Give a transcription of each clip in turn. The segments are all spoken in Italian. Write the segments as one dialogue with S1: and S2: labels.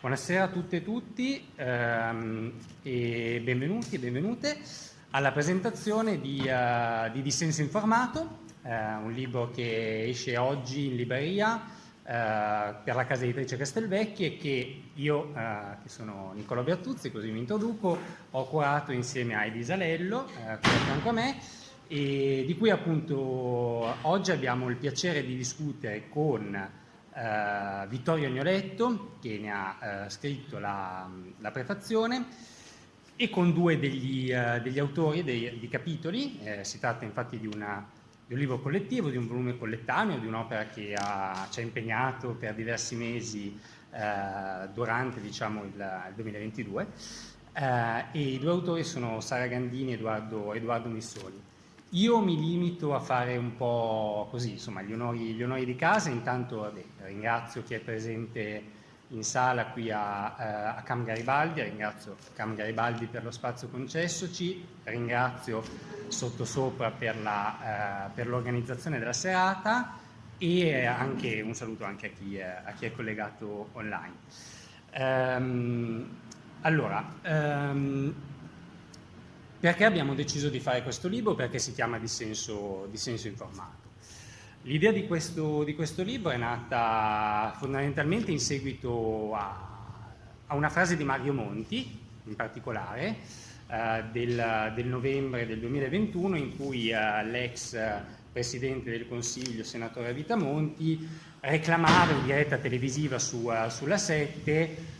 S1: Buonasera a tutte e tutti ehm, e benvenuti e benvenute alla presentazione di, uh, di Dissenso Informato, eh, un libro che esce oggi in libreria eh, per la casa editrice Castelvecchi e che io, che sono Niccolo Bertuzzi, così mi introduco, ho curato insieme a Edi Salello, eh, qui a fianco a me, e di cui appunto oggi abbiamo il piacere di discutere con eh, Vittorio Agnoletto, che ne ha eh, scritto la, la, prefazione, e con due degli, eh, degli autori dei, di capitoli. Eh, si tratta infatti di, una, di, un libro collettivo, di un volume collettaneo, di un'opera che ha, ci ha impegnato per diversi mesi eh, durante diciamo, il, il 2022. Eh, e i due autori sono Sara Gandini e Edoardo, Edoardo Missoli. Io mi limito a fare un po' così, insomma, gli onori, gli onori di casa. Intanto vabbè, ringrazio chi è presente in sala qui a, eh, a Cam Garibaldi, ringrazio Cam Garibaldi per lo spazio concessoci, ringrazio Sottosopra per l'organizzazione eh, della serata e anche, un saluto anche a chi, a chi è collegato online. Um, allora, um, perché abbiamo deciso di fare questo libro? Perché si chiama Dissenso, Dissenso Informato. L'idea di questo, di questo, libro è nata fondamentalmente in seguito a, a una frase di Mario Monti, in particolare, eh, del, del, novembre del 2021, in cui eh, l'ex Presidente del Consiglio, senatore Vitamonti, reclamava in diretta televisiva su, uh, sulla 7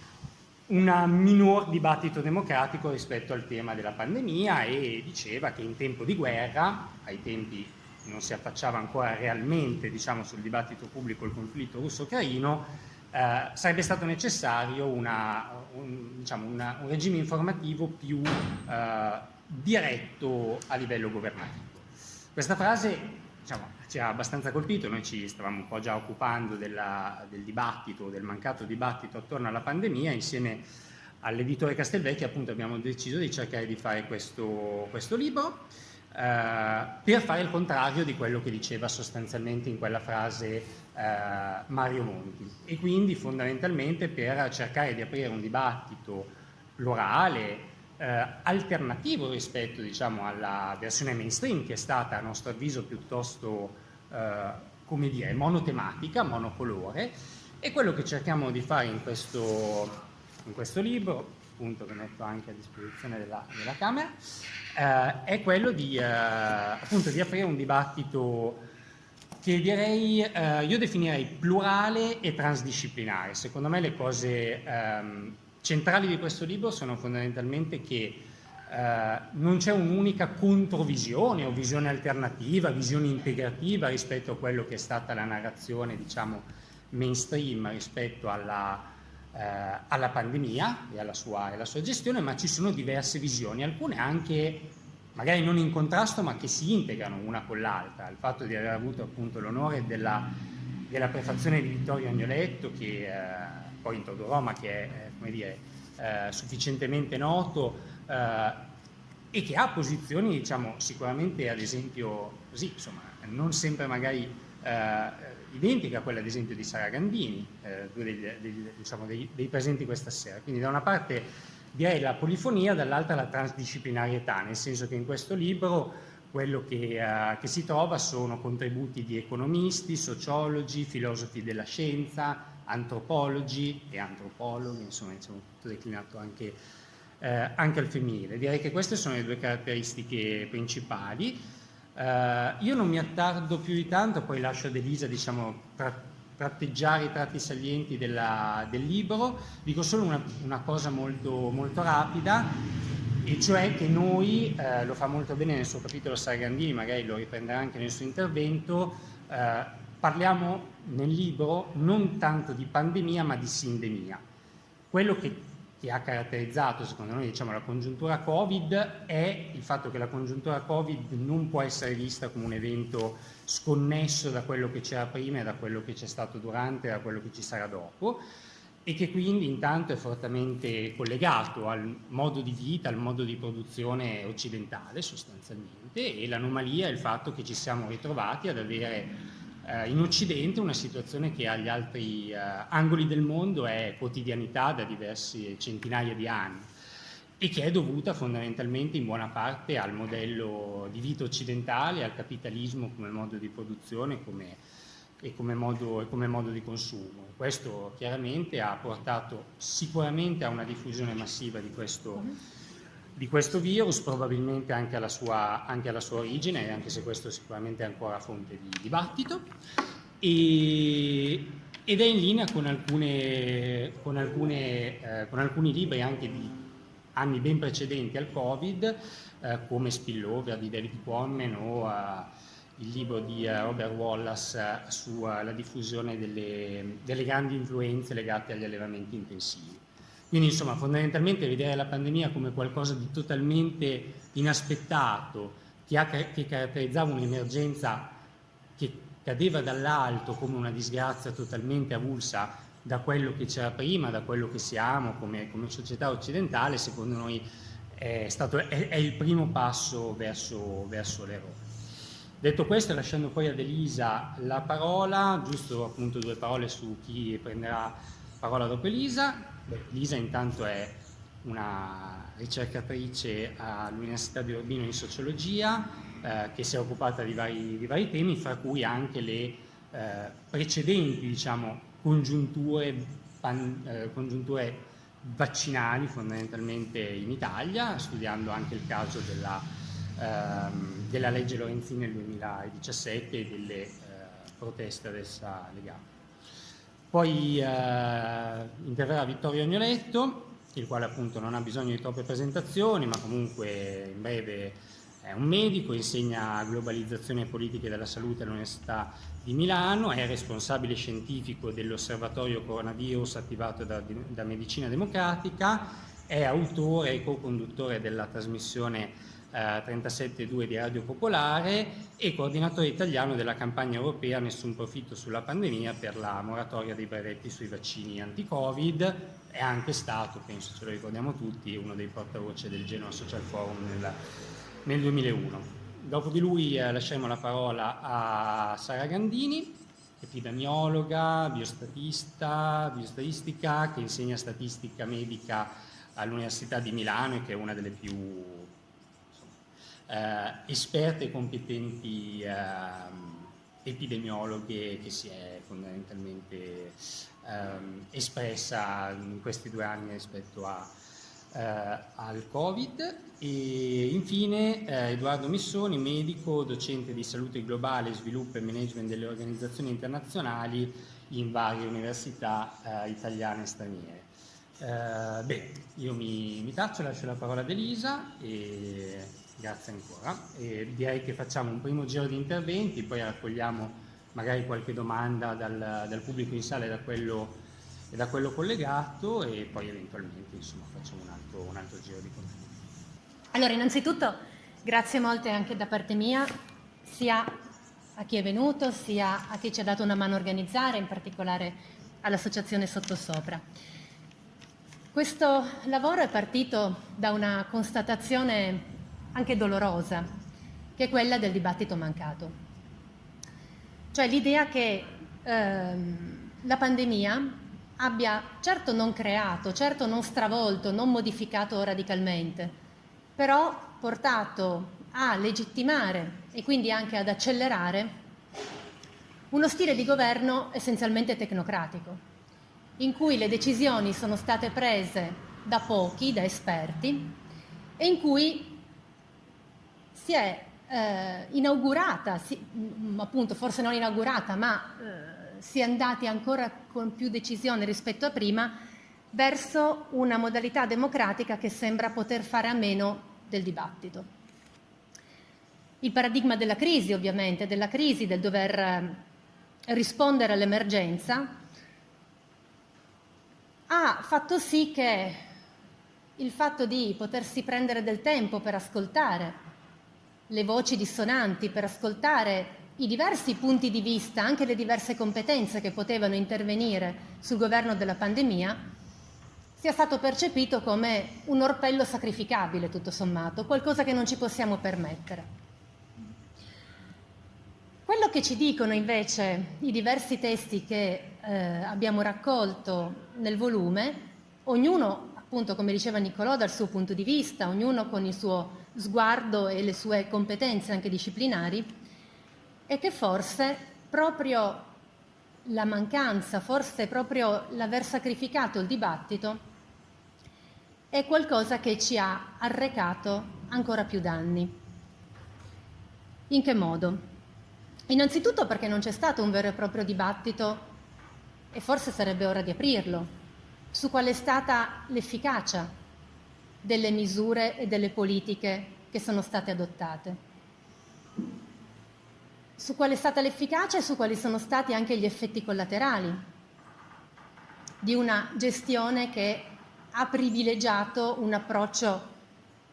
S1: un minor dibattito democratico rispetto al tema della pandemia e diceva che in tempo di guerra, ai tempi non si affacciava ancora realmente diciamo, sul dibattito pubblico il conflitto russo-ucraino, eh, sarebbe stato necessario una, un, diciamo, una, un, regime informativo più eh, diretto a livello governativo. Questa frase diciamo, ci ha abbastanza colpito, noi ci stavamo un po' già occupando della, del dibattito, del mancato dibattito attorno alla pandemia, insieme all'editore Castelvecchi appunto abbiamo deciso di cercare di fare questo, questo libro eh, per fare il contrario di quello che diceva sostanzialmente in quella frase eh, Mario Monti. E quindi fondamentalmente per cercare di aprire un dibattito plurale, eh, alternativo rispetto diciamo, alla versione mainstream che è stata a nostro avviso piuttosto eh, come dire, monotematica, monocolore e quello che cerchiamo di fare in questo, in questo libro, appunto che metto anche a disposizione della, della Camera, eh, è quello di, eh, appunto, di aprire un dibattito che direi, eh, io definirei plurale e transdisciplinare. Secondo me le cose ehm, centrali di questo libro sono fondamentalmente che eh, non c'è un'unica controvisione o visione alternativa, visione integrativa rispetto a quello che è stata la narrazione diciamo, mainstream rispetto alla, eh, alla pandemia e alla, sua, alla sua gestione, ma ci sono diverse visioni, alcune anche magari non in contrasto ma che si integrano una con l'altra. Il fatto di aver avuto appunto l'onore della, della prefazione di Vittorio Agnoletto che eh, poi introdurrò ma che è come dire, eh, sufficientemente noto eh, e che ha posizioni diciamo, sicuramente ad esempio così, insomma, non sempre magari eh, identiche a quella ad esempio di Sara Gandini, eh, due degli, degli, diciamo, dei, dei presenti questa sera. Quindi da una parte direi la polifonia, dall'altra la transdisciplinarietà, nel senso che in questo libro quello che, uh, che, si trova sono contributi di economisti, sociologi, filosofi della scienza, antropologi e antropologhi, insomma, diciamo, tutto declinato anche, eh, anche, al femminile. Direi che queste sono le due caratteristiche principali. Eh, io non mi attardo più di tanto, poi lascio ad Elisa diciamo, tra, tratteggiare i tratti salienti della, del libro. Dico solo una, una cosa molto, molto, rapida, e cioè che noi, eh, lo fa molto bene nel suo capitolo Sargandini, magari lo riprenderà anche nel suo intervento, eh, parliamo nel libro non tanto di pandemia ma di sindemia. Quello che, che ha caratterizzato secondo noi diciamo, la congiuntura Covid è il fatto che la congiuntura Covid non può essere vista come un evento sconnesso da quello che c'era prima e da quello che c'è stato durante e da quello che ci sarà dopo e che quindi intanto è fortemente collegato al modo di vita, al modo di produzione occidentale sostanzialmente e l'anomalia è il fatto che ci siamo ritrovati ad avere eh, in Occidente una situazione che agli altri eh, angoli del mondo è quotidianità da diversi centinaia di anni e che è dovuta fondamentalmente in buona parte al modello di vita occidentale, al capitalismo come modo di produzione come, e, come modo, e come modo di consumo. Questo chiaramente ha portato sicuramente a una diffusione massiva di questo, di questo virus, probabilmente anche alla, sua, anche alla, sua, origine, anche se questo sicuramente ancora fonte di dibattito, e, ed è in linea con, alcune, con, alcune, eh, con alcuni libri anche di anni ben precedenti al Covid, eh, come Spillover di David Quammen o eh, il libro di eh, Robert Wallace eh, sulla diffusione delle, delle grandi influenze legate agli allevamenti intensivi. Quindi insomma fondamentalmente vedere la pandemia come qualcosa di totalmente inaspettato, che, ha, che caratterizzava un'emergenza che cadeva dall'alto come una disgrazia totalmente avulsa da quello che c'era prima, da quello che siamo come, come società occidentale, secondo noi è, stato, è, è il primo passo verso, verso l'errore. Detto questo, lasciando poi ad Elisa la parola, giusto appunto due parole su chi prenderà parola dopo Elisa. Beh, Elisa intanto è una ricercatrice all'Università di Urbino in sociologia eh, che si è occupata di vari, di vari, temi, fra cui anche le eh, precedenti diciamo, congiunture, pan, eh, congiunture vaccinali fondamentalmente in Italia, studiando anche il caso della, ehm, della legge Lorenzini nel 2017 e delle eh, proteste ad essa legate. Poi eh, interverrà Vittorio Agnoletto, il quale appunto non ha bisogno di troppe presentazioni, ma comunque in breve è un medico, insegna globalizzazione e politiche della salute all'Università di Milano, è responsabile scientifico dell'osservatorio coronavirus attivato da, da Medicina Democratica, è autore e co-conduttore della trasmissione eh, 37.2 di Radio Popolare e coordinatore italiano della campagna europea Nessun profitto sulla pandemia per la moratoria dei brevetti sui vaccini anti-Covid. È anche stato, penso ce lo ricordiamo tutti, uno dei portavoce del Genoa Social Forum nel nel 2001. Dopo di lui eh, lasciamo la parola a Sara Gandini, epidemiologa, biostatista, biostatistica, che insegna statistica medica all'Università di Milano e che è una delle più esperte e competenti eh, epidemiologhe che si è fondamentalmente ehm, espressa in questi due anni rispetto a, eh, al Covid e infine eh, Edoardo Missoni, medico, docente di salute globale, sviluppo e management delle organizzazioni internazionali in varie università eh, italiane e straniere. Eh, beh, io mi, mi taccio, lascio la parola ad Elisa e grazie ancora. E direi che facciamo un primo giro di interventi, poi raccogliamo magari qualche domanda dal, dal pubblico in sala e da quello e da quello collegato e poi eventualmente insomma, facciamo un altro, un altro giro di contenuti.
S2: Allora, innanzitutto grazie molte anche da parte mia, sia a chi è venuto, sia a chi ci ha dato una mano a organizzare, in particolare all'associazione Sottosopra. Questo lavoro è partito da una constatazione anche dolorosa, che è quella del dibattito mancato. Cioè l'idea che ehm, la pandemia abbia certo non creato, certo non stravolto, non modificato radicalmente, però portato a legittimare e quindi anche ad accelerare uno stile di governo essenzialmente tecnocratico, in cui le decisioni sono state prese da pochi, da esperti, e in cui si è eh, inaugurata, si, appunto forse non inaugurata, ma eh, si è andati ancora con più decisione rispetto a prima verso una modalità democratica che sembra poter fare a meno del dibattito. Il paradigma della crisi, ovviamente, della crisi, del dover eh, rispondere all'emergenza, ha fatto sì che il fatto di potersi prendere del tempo per ascoltare le voci dissonanti, per ascoltare i diversi punti di vista, anche le diverse competenze che potevano intervenire sul governo della pandemia, sia stato percepito come un orpello sacrificabile, tutto sommato, qualcosa che non ci possiamo permettere. Quello che ci dicono invece i diversi testi che eh, abbiamo raccolto nel volume, ognuno, appunto, come diceva Niccolò, dal suo punto di vista, ognuno con il suo sguardo e le sue competenze anche disciplinari, è che forse proprio la mancanza, forse proprio l'aver sacrificato il dibattito, è qualcosa che ci ha arrecato ancora più danni. In che modo? Innanzitutto perché non c'è stato un vero e proprio dibattito, e forse sarebbe ora di aprirlo, su qual è stata l'efficacia delle misure e delle politiche che sono state adottate. Su qual è stata l'efficacia e su quali sono stati anche gli effetti collaterali di una gestione che ha privilegiato un approccio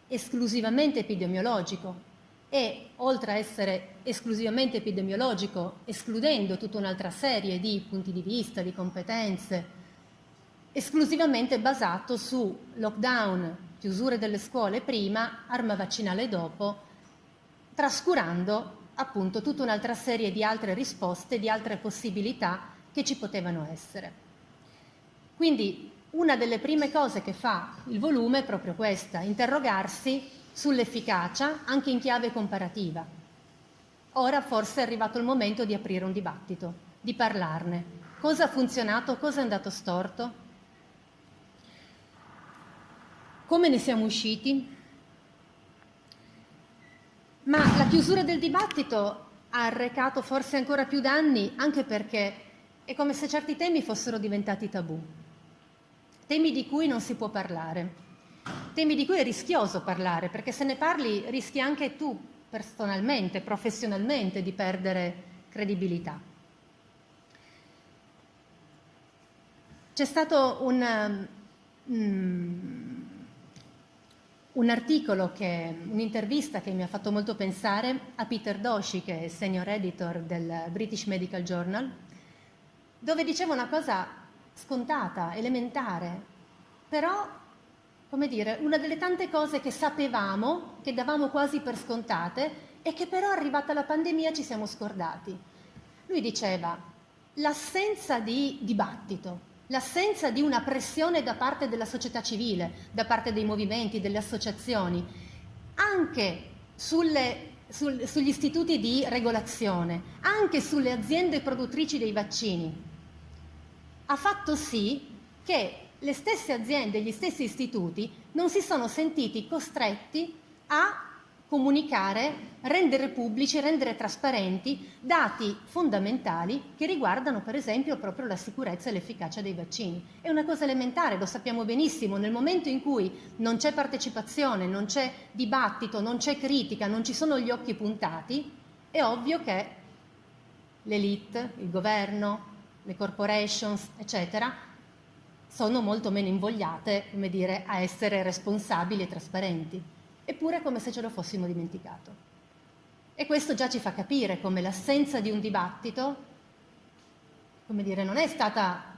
S2: esclusivamente epidemiologico, e oltre a essere esclusivamente epidemiologico, escludendo tutta un'altra serie di punti di vista, di competenze, esclusivamente basato su lockdown, chiusure delle scuole prima, arma vaccinale dopo, trascurando appunto tutta un'altra serie di altre risposte, di altre possibilità che ci potevano essere. Quindi una delle prime cose che fa il volume è proprio questa, interrogarsi sull'efficacia anche in chiave comparativa. Ora forse è arrivato il momento di aprire un dibattito, di parlarne. Cosa ha funzionato, cosa è andato storto? Come ne siamo usciti? Ma la chiusura del dibattito ha arrecato forse ancora più danni anche perché è come se certi temi fossero diventati tabù, temi di cui non si può parlare temi di cui è rischioso parlare, perché se ne parli rischi anche tu personalmente, professionalmente di perdere credibilità. C'è stato un, um, un articolo, un'intervista che mi ha fatto molto pensare a Peter Doshi, che è senior editor del British Medical Journal, dove diceva una cosa scontata, elementare, però come dire, una delle tante cose che sapevamo, che davamo quasi per scontate e che però arrivata la pandemia ci siamo scordati. Lui diceva l'assenza di dibattito, l'assenza di una pressione da parte della società civile, da parte dei movimenti, delle associazioni, anche sulle, sul, sugli istituti di regolazione, anche sulle aziende produttrici dei vaccini, ha fatto sì che le stesse aziende, gli stessi istituti non si sono sentiti costretti a comunicare, rendere pubblici, rendere trasparenti dati fondamentali che riguardano per esempio proprio la sicurezza e l'efficacia dei vaccini. È una cosa elementare, lo sappiamo benissimo, nel momento in cui non c'è partecipazione, non c'è dibattito, non c'è critica, non ci sono gli occhi puntati, è ovvio che l'elite, il governo, le corporations, eccetera, sono molto meno invogliate come dire, a essere responsabili e trasparenti. Eppure è come se ce lo fossimo dimenticato. E questo già ci fa capire come l'assenza di un dibattito come dire, non è stata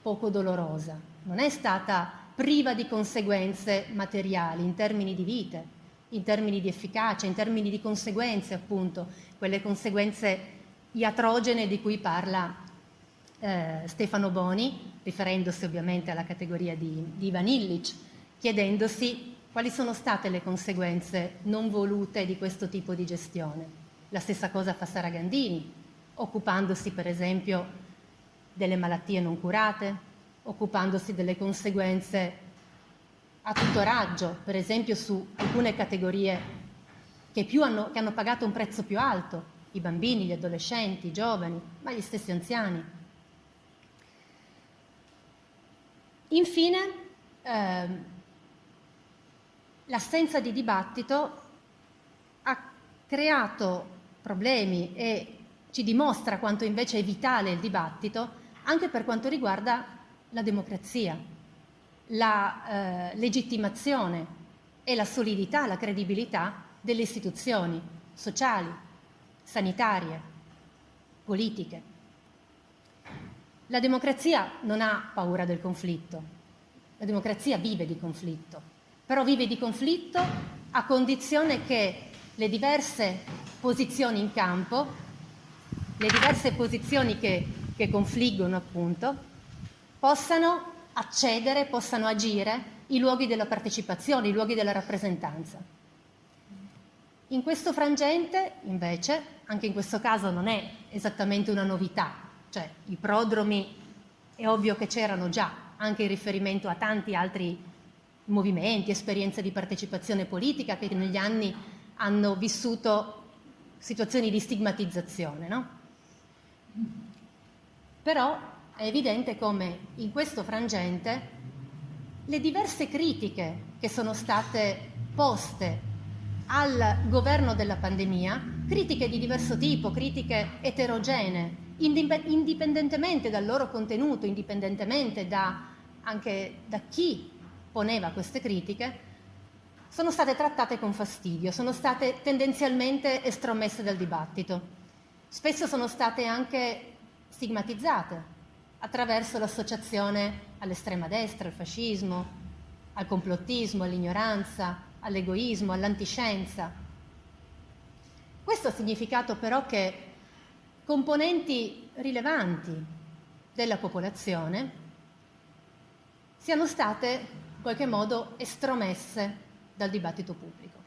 S2: poco dolorosa, non è stata priva di conseguenze materiali in termini di vite, in termini di efficacia, in termini di conseguenze appunto, quelle conseguenze iatrogene di cui parla eh, Stefano Boni, riferendosi ovviamente alla categoria di, di Ivan Illich, chiedendosi quali sono state le conseguenze non volute di questo tipo di gestione. La stessa cosa fa Sara Gandini, occupandosi per esempio delle malattie non curate, occupandosi delle conseguenze a tutto raggio, per esempio su alcune categorie che, hanno, che hanno pagato un prezzo più alto, i bambini, gli adolescenti, i giovani, ma gli stessi anziani. Infine, ehm, l'assenza di dibattito ha creato problemi e ci dimostra quanto invece è vitale il dibattito anche per quanto riguarda la democrazia, la eh, legittimazione e la solidità, la credibilità delle istituzioni sociali, sanitarie, politiche. La democrazia non ha paura del conflitto, la democrazia vive di conflitto, però vive di conflitto a condizione che le diverse posizioni in campo le diverse posizioni che, che confliggono appunto, possano accedere, possano agire i luoghi della partecipazione, i luoghi della rappresentanza. In questo frangente, invece, anche in questo caso non è esattamente una novità, cioè i prodromi è ovvio che c'erano già, anche in riferimento a tanti altri movimenti, esperienze di partecipazione politica che negli anni hanno vissuto situazioni di stigmatizzazione. No? Però è evidente come in questo frangente le diverse critiche che sono state poste al governo della pandemia, critiche di diverso tipo, critiche eterogenee, indipendentemente dal loro contenuto, indipendentemente da, anche da chi poneva queste critiche, sono state trattate con fastidio, sono state tendenzialmente estromesse dal dibattito. Spesso sono state anche stigmatizzate attraverso l'associazione all'estrema destra, al fascismo, al complottismo, all'ignoranza, all'egoismo, all'antiscienza. Questo ha significato però che componenti rilevanti della popolazione siano state in qualche modo estromesse dal dibattito pubblico,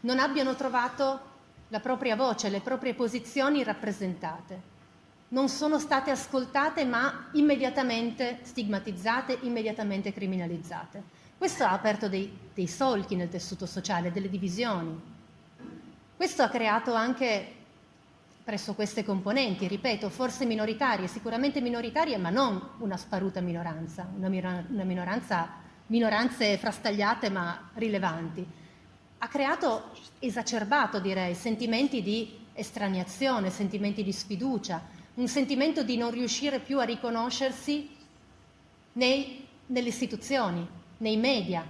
S2: non abbiano trovato la propria voce, le proprie posizioni rappresentate, non sono state ascoltate ma immediatamente stigmatizzate, immediatamente criminalizzate. Questo ha aperto dei, dei solchi nel tessuto sociale, delle divisioni. Questo ha creato anche presso queste componenti, ripeto, forse minoritarie, sicuramente minoritarie, ma non una sparuta minoranza, una, una minoranza, minoranze frastagliate ma rilevanti. Ha creato, esacerbato direi, sentimenti di estraniazione, sentimenti di sfiducia, un sentimento di non riuscire più a riconoscersi nei, nelle istituzioni, nei media,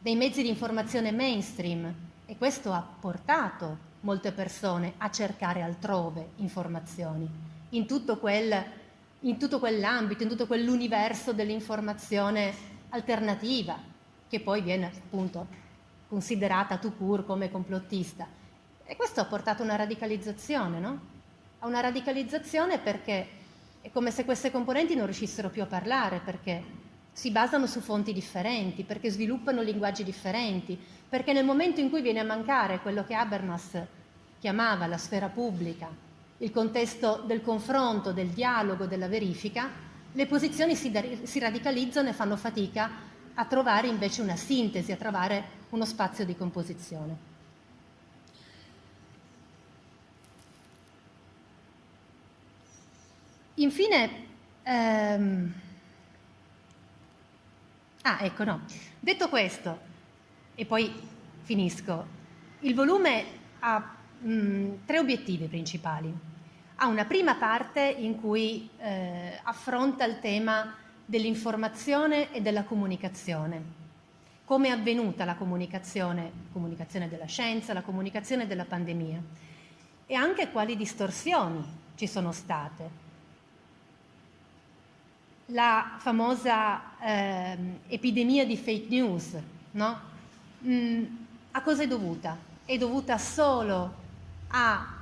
S2: nei mezzi di informazione mainstream e questo ha portato molte persone a cercare altrove informazioni, in tutto, quel, in tutto quell'ambito, in tutto quell'universo dell'informazione alternativa, che poi viene appunto considerata tout court come complottista. E questo ha portato a una radicalizzazione, no? A una radicalizzazione perché è come se queste componenti non riuscissero più a parlare, perché si basano su fonti differenti, perché sviluppano linguaggi differenti, perché nel momento in cui viene a mancare quello che Habermas chiamava la sfera pubblica, il contesto del confronto, del dialogo, della verifica, le posizioni si, si radicalizzano e fanno fatica a trovare invece una sintesi, a trovare uno spazio di composizione. Infine, ehm, Ah, ecco, no. Detto questo, e poi finisco, il volume ha mh, mm, tre obiettivi principali. Ha una prima parte in cui eh, affronta il tema dell'informazione e della comunicazione. Come è avvenuta la comunicazione, comunicazione della scienza, la comunicazione della pandemia e anche quali distorsioni ci sono state la famosa eh, epidemia di fake news, no? mm, a cosa è dovuta? È dovuta solo a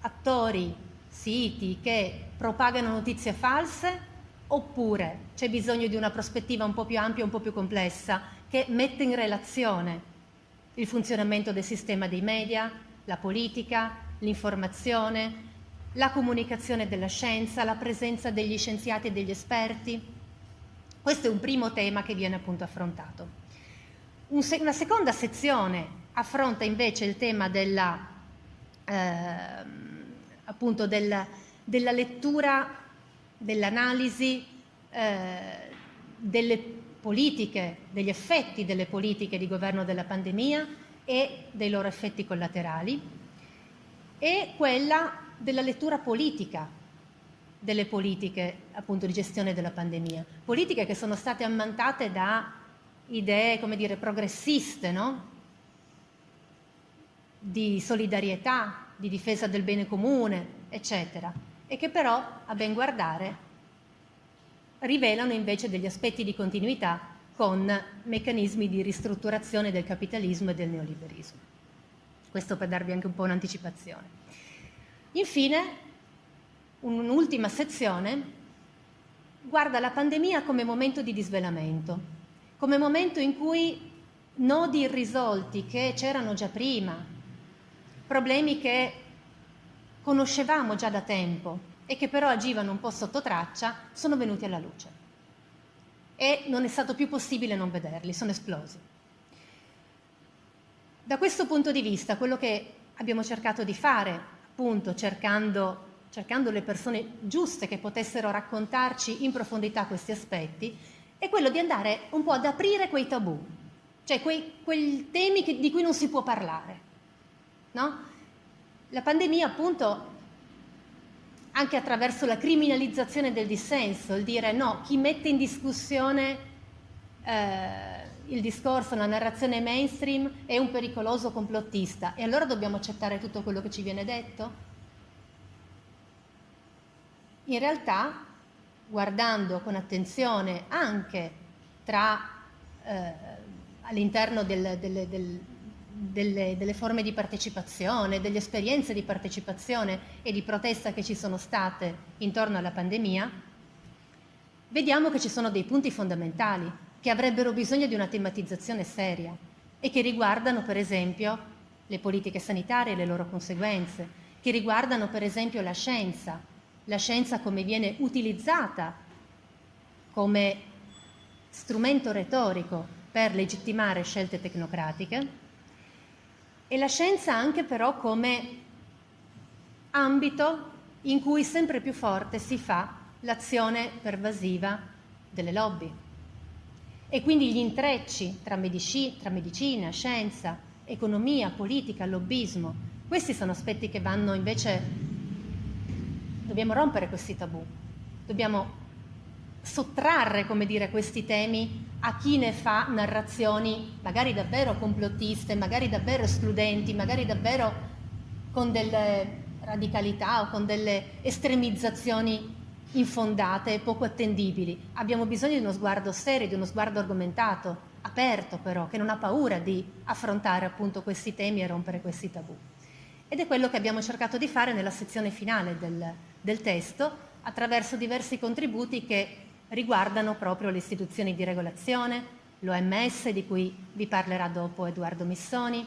S2: attori, siti che propagano notizie false oppure c'è bisogno di una prospettiva un po' più ampia, un po' più complessa che mette in relazione il funzionamento del sistema dei media, la politica, l'informazione, la comunicazione della scienza, la presenza degli scienziati e degli esperti. Questo è un primo tema che viene appunto affrontato. Una seconda sezione affronta invece il tema della, eh, appunto del, della lettura, dell'analisi eh, delle politiche, degli effetti delle politiche di governo della pandemia e dei loro effetti collaterali e quella della lettura politica delle politiche appunto di gestione della pandemia, politiche che sono state ammantate da idee, come dire, progressiste, no? di solidarietà, di difesa del bene comune, eccetera, e che però, a ben guardare, rivelano invece degli aspetti di continuità con meccanismi di ristrutturazione del capitalismo e del neoliberismo. Questo per darvi anche un po' un'anticipazione. Infine, un'ultima sezione guarda la pandemia come momento di disvelamento, come momento in cui nodi irrisolti che c'erano già prima, problemi che conoscevamo già da tempo e che però agivano un po' sotto traccia, sono venuti alla luce. E non è stato più possibile non vederli, sono esplosi. Da questo punto di vista, quello che abbiamo cercato di fare, appunto cercando, cercando le persone giuste che potessero raccontarci in profondità questi aspetti, è quello di andare un po' ad aprire quei tabù, cioè quei, temi che, di cui non si può parlare. No? La pandemia appunto anche attraverso la criminalizzazione del dissenso, il dire no, chi mette in discussione eh, il discorso, la narrazione mainstream è un pericoloso complottista e allora dobbiamo accettare tutto quello che ci viene detto? In realtà, guardando con attenzione anche tra, eh, all'interno del, del, del delle, delle, forme di partecipazione, delle esperienze di partecipazione e di protesta che ci sono state intorno alla pandemia, vediamo che ci sono dei punti fondamentali che avrebbero bisogno di una tematizzazione seria e che riguardano per esempio le politiche sanitarie e le loro conseguenze, che riguardano per esempio la scienza, la scienza come viene utilizzata come strumento retorico per legittimare scelte tecnocratiche, e la scienza anche però come ambito in cui sempre più forte si fa l'azione pervasiva delle lobby. E quindi gli intrecci tra, medici, tra medicina, scienza, economia, politica, lobbismo, questi sono aspetti che vanno invece, dobbiamo rompere questi tabù, dobbiamo sottrarre, come dire, questi temi a chi ne fa narrazioni magari davvero complottiste, magari davvero escludenti, magari davvero con delle radicalità o con delle estremizzazioni infondate e poco attendibili. Abbiamo bisogno di uno sguardo serio, di uno sguardo argomentato, aperto però, che non ha paura di affrontare appunto questi temi e rompere questi tabù. Ed è quello che abbiamo cercato di fare nella sezione finale del, del testo attraverso diversi contributi che riguardano proprio le istituzioni di regolazione, l'OMS di cui vi parlerà dopo Edoardo Missoni,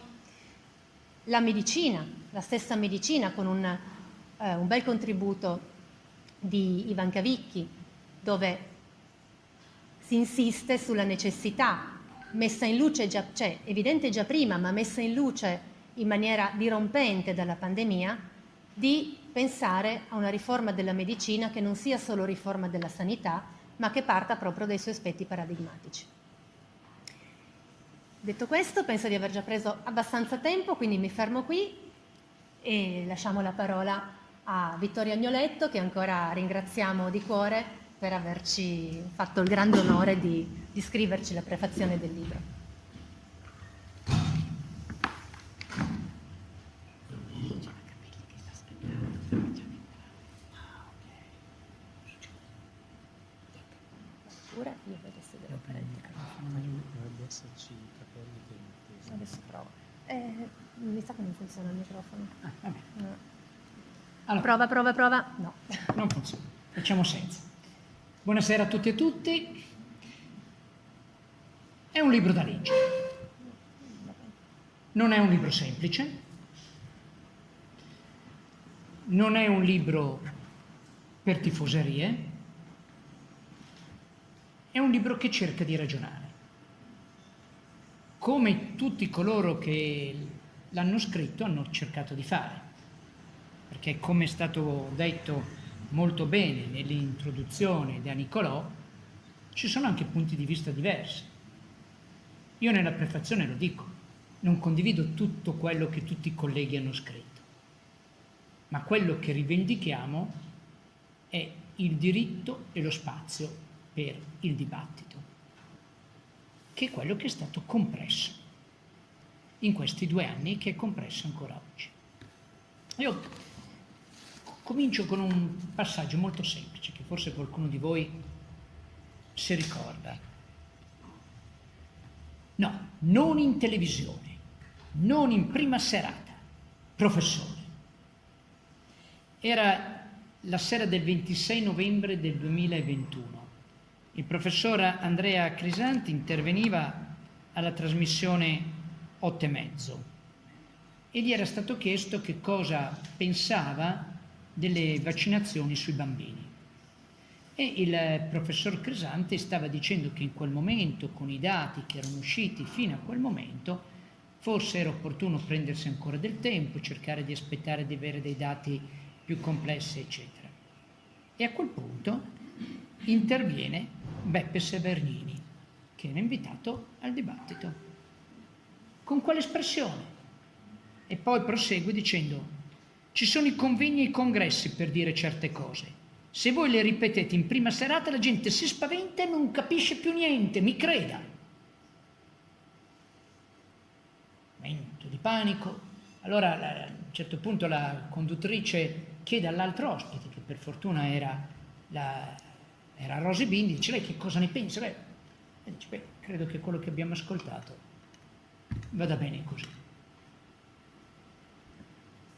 S2: la medicina, la stessa medicina con un, eh, un bel contributo di Ivan Cavicchi dove si insiste sulla necessità messa in luce già, cioè evidente già prima ma messa in luce in maniera dirompente dalla pandemia di pensare a una riforma della medicina che non sia solo riforma della sanità ma che parta proprio dai suoi aspetti paradigmatici. Detto questo, penso di aver già preso abbastanza tempo, quindi mi fermo qui e lasciamo la parola a Vittorio Agnoletto, che ancora ringraziamo di cuore per averci fatto il grande onore di, di scriverci la prefazione del libro. mi sa che non funziona il microfono. Ah, no. allora, prova, prova, prova. No.
S3: Non funziona. Facciamo senza. Buonasera a tutti e a tutti. È un libro da leggere. Non è un libro semplice. Non è un libro per tifoserie. È un libro che cerca di ragionare. Come tutti coloro che l'hanno scritto hanno cercato di fare, perché come è stato detto molto bene nell'introduzione da Nicolò, ci sono anche punti di vista diversi. Io nella prefazione lo dico, non condivido tutto quello che tutti i colleghi hanno scritto, ma quello che rivendichiamo è il diritto e lo spazio per il dibattito, che è quello che è stato compresso in questi due anni che è compresso ancora oggi. Io comincio con un passaggio molto semplice che forse qualcuno di voi si ricorda. No, non in televisione, non in prima serata, professore. Era la sera del 26 novembre del 2021. Il professor Andrea Crisanti interveniva alla trasmissione 8 e mezzo e gli era stato chiesto che cosa pensava delle vaccinazioni sui bambini. E il professor Crisanti stava dicendo che in quel momento, con i dati che erano usciti fino a quel momento, forse era opportuno prendersi ancora del tempo, cercare di aspettare di avere dei dati più complessi, eccetera. E a quel punto interviene Beppe Severnini, che era invitato al dibattito. Con quale espressione? E poi prosegue dicendo, ci sono i convegni e i congressi per dire certe cose. Se voi le ripetete in prima serata la gente si spaventa e non capisce più niente, mi creda. Momento di panico. Allora a un certo punto la conduttrice chiede all'altro ospite, che per fortuna era, la, era Rosy Bindi, dice lei che cosa ne pensa? Beh, dice, beh, credo che quello che abbiamo ascoltato vada bene così.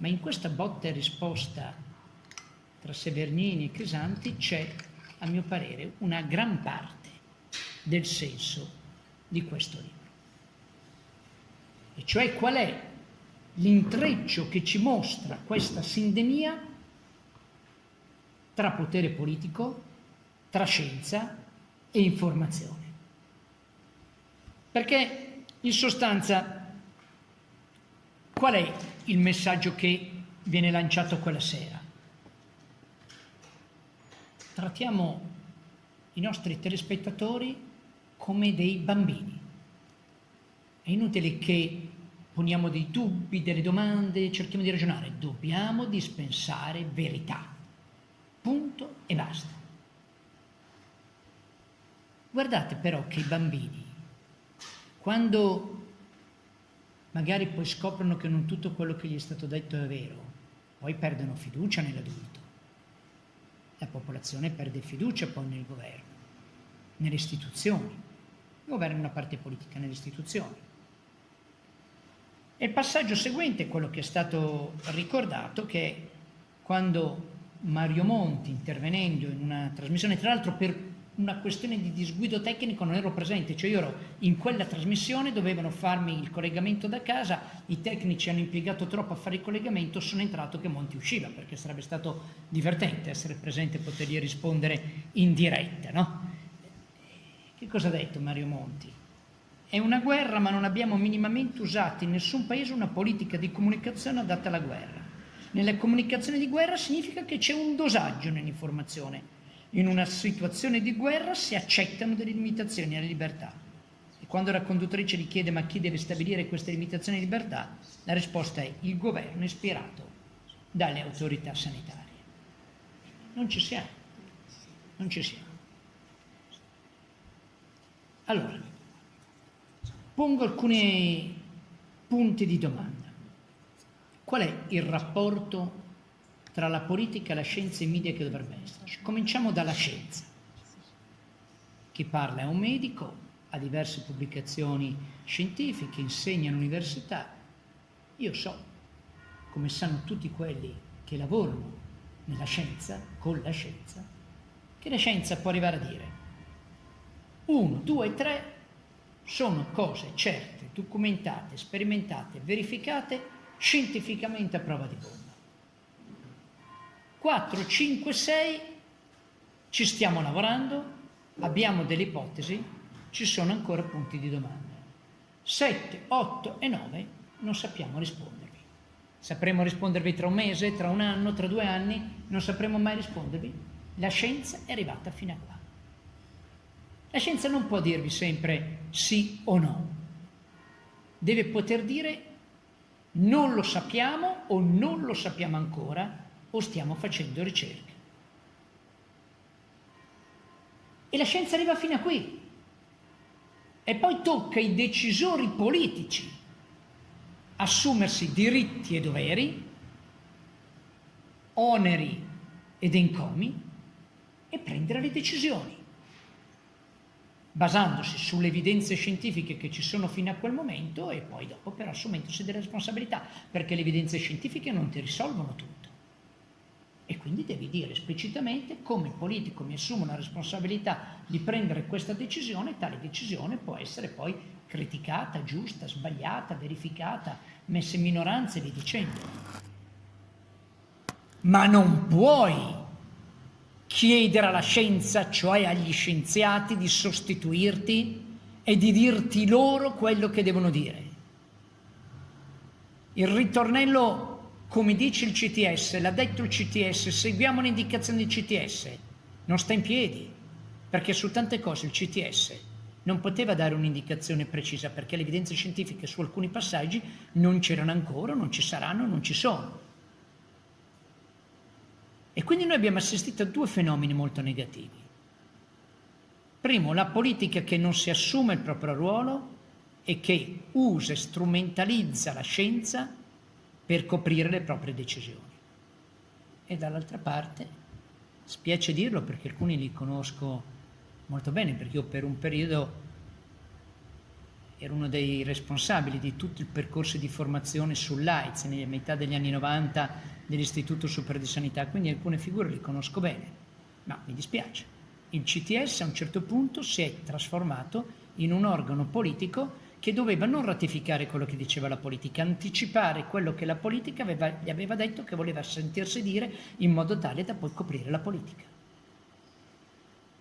S3: Ma in questa botta e risposta tra Severnini e Crisanti c'è, a mio parere, una gran parte del senso di questo libro. E cioè qual è l'intreccio che ci mostra questa sindemia tra potere politico, tra scienza e informazione. Perché in sostanza qual è il messaggio che viene lanciato quella sera? trattiamo i nostri telespettatori come dei bambini. È inutile che poniamo dei dubbi, delle domande, cerchiamo di ragionare. Dobbiamo dispensare verità. Punto e basta. Guardate però che i bambini, quando magari poi scoprono che non tutto quello che gli è stato detto è vero, poi perdono fiducia nell'adulto la popolazione perde fiducia poi nel governo, nelle istituzioni. Il governo è una parte politica nelle istituzioni. E il passaggio seguente è quello che è stato ricordato, che quando Mario Monti, intervenendo in una trasmissione, tra l'altro per una questione di disguido tecnico non ero presente, cioè io ero in quella trasmissione, dovevano farmi il collegamento da casa, i tecnici hanno impiegato troppo a fare il collegamento, sono entrato che Monti usciva, perché sarebbe stato divertente essere presente e potergli rispondere in diretta, no? Che cosa ha detto Mario Monti? È una guerra ma non abbiamo minimamente usato in nessun paese una politica di comunicazione adatta alla guerra. Nella comunicazione di guerra significa che c'è un dosaggio nell'informazione, in una situazione di guerra si accettano delle limitazioni alla libertà. E quando la conduttrice gli chiede ma chi deve stabilire queste limitazioni di libertà, la risposta è il governo ispirato dalle autorità sanitarie. Non ci siamo, non ci siamo. Allora, pongo alcuni punti di domanda. Qual è il rapporto tra la politica, la scienza e i media che dovrebbe esserci. Cominciamo dalla scienza. Chi parla è un medico, ha diverse pubblicazioni scientifiche, insegna all'università. Io so, come sanno tutti quelli che lavorano nella scienza, con la scienza, che la scienza può arrivare a dire uno, due, tre sono cose certe, documentate, sperimentate, verificate scientificamente a prova di bomba. 4, 5, 6 ci stiamo lavorando, abbiamo delle ipotesi, ci sono ancora punti di domanda. 7, 8 e 9 non sappiamo rispondervi. Sapremo rispondervi tra un mese, tra un anno, tra due anni, non sapremo mai rispondervi. La scienza è arrivata fino a qua. La scienza non può dirvi sempre sì o no. Deve poter dire non lo sappiamo o non lo sappiamo ancora o stiamo facendo ricerche. E la scienza arriva fino a qui. E poi tocca ai decisori politici assumersi diritti e doveri, oneri ed encomi e prendere le decisioni, basandosi sulle evidenze scientifiche che ci sono fino a quel momento e poi dopo però assumendosi delle responsabilità, perché le evidenze scientifiche non ti risolvono tutto E quindi devi dire esplicitamente come politico mi assumo la responsabilità di prendere questa decisione, tale decisione può essere poi criticata, giusta, sbagliata, verificata, messa in minoranza e via dicendo. Ma non puoi chiedere alla scienza, cioè agli scienziati, di sostituirti e di dirti loro quello che devono dire. Il ritornello, come dice il CTS, l'ha detto il CTS, seguiamo le indicazioni del CTS, non sta in piedi, perché su tante cose il CTS non poteva dare un'indicazione precisa perché le evidenze scientifiche su alcuni passaggi non c'erano ancora, non ci saranno, non ci sono. E quindi noi abbiamo assistito a due fenomeni molto negativi. Primo, la politica che non si assume il proprio ruolo e che usa e strumentalizza la scienza per coprire le proprie decisioni. E dall'altra parte, spiace dirlo perché alcuni li conosco molto bene, perché io per un periodo ero uno dei responsabili di tutto il percorso di formazione sull'AIDS nella metà degli anni 90 dell'Istituto Superiore di Sanità, quindi alcune figure le conosco bene, ma mi dispiace. Il CTS a un certo punto si è trasformato in un organo politico che doveva non ratificare quello che diceva la politica, anticipare quello che la politica aveva, gli aveva detto che voleva sentirsi dire in modo tale da poi coprire la politica.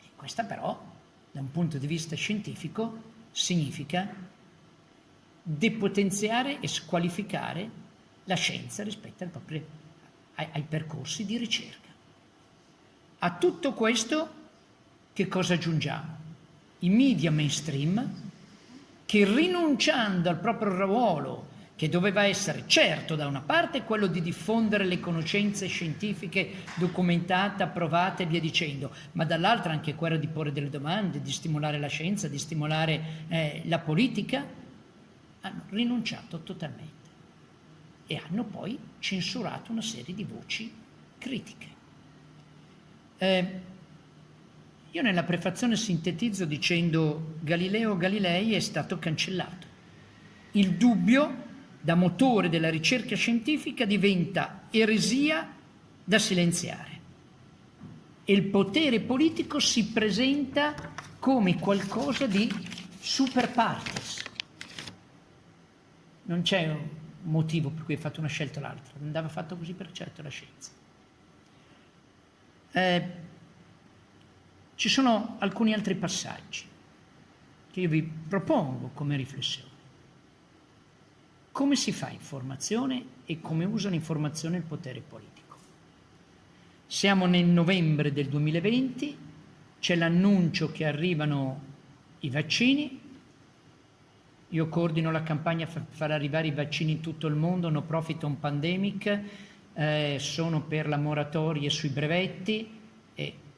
S3: E questa però, da un punto di vista scientifico, significa depotenziare e squalificare la scienza rispetto al proprio ai, ai percorsi di ricerca. A tutto questo che cosa aggiungiamo? I media mainstream che rinunciando al proprio ruolo, che doveva essere certo da una parte quello di diffondere le conoscenze scientifiche documentate, approvate e via dicendo, ma dall'altra anche quello di porre delle domande, di stimolare la scienza, di stimolare eh, la politica, hanno rinunciato totalmente e hanno poi censurato una serie di voci critiche. Eh, io nella prefazione sintetizzo dicendo Galileo Galilei è stato cancellato. Il dubbio da motore della ricerca scientifica diventa eresia da silenziare e il potere politico si presenta come qualcosa di super partes. Non c'è motivo per cui hai fatto una scelta o l'altra, andava fatto così per certo la scienza. Eh, ci sono alcuni altri passaggi che io vi propongo come riflessione. Come si fa informazione e come usa l'informazione il potere politico? Siamo nel novembre del 2020, c'è l'annuncio che arrivano i vaccini, io coordino la campagna per far arrivare i vaccini in tutto il mondo, no profit on pandemic, eh, sono per la moratoria sui brevetti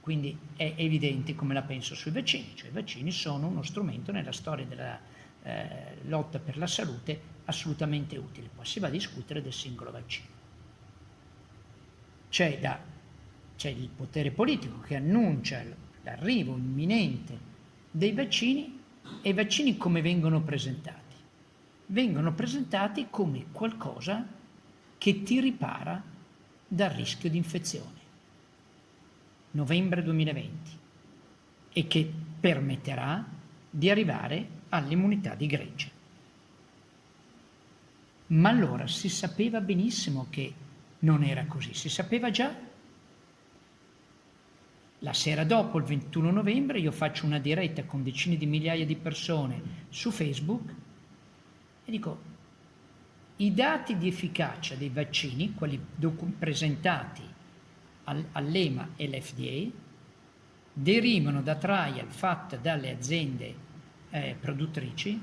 S3: quindi è evidente come la penso sui vaccini, cioè i vaccini sono uno strumento nella storia della eh, lotta per la salute assolutamente utile. Poi si va a discutere del singolo vaccino. C'è, da, c'è il potere politico che annuncia l'arrivo imminente dei vaccini e i vaccini come vengono presentati? Vengono presentati come qualcosa che ti ripara dal rischio di infezione. Novembre 2020 e che permetterà di arrivare all'immunità di gregge. Ma allora si sapeva benissimo che non era così, si sapeva già la sera dopo, il 21 novembre, io faccio una diretta con decine di migliaia di persone su Facebook e dico, i dati di efficacia dei vaccini, quelli presentati all'EMA e all'FDA, derivano da trial fatte dalle aziende eh, produttrici,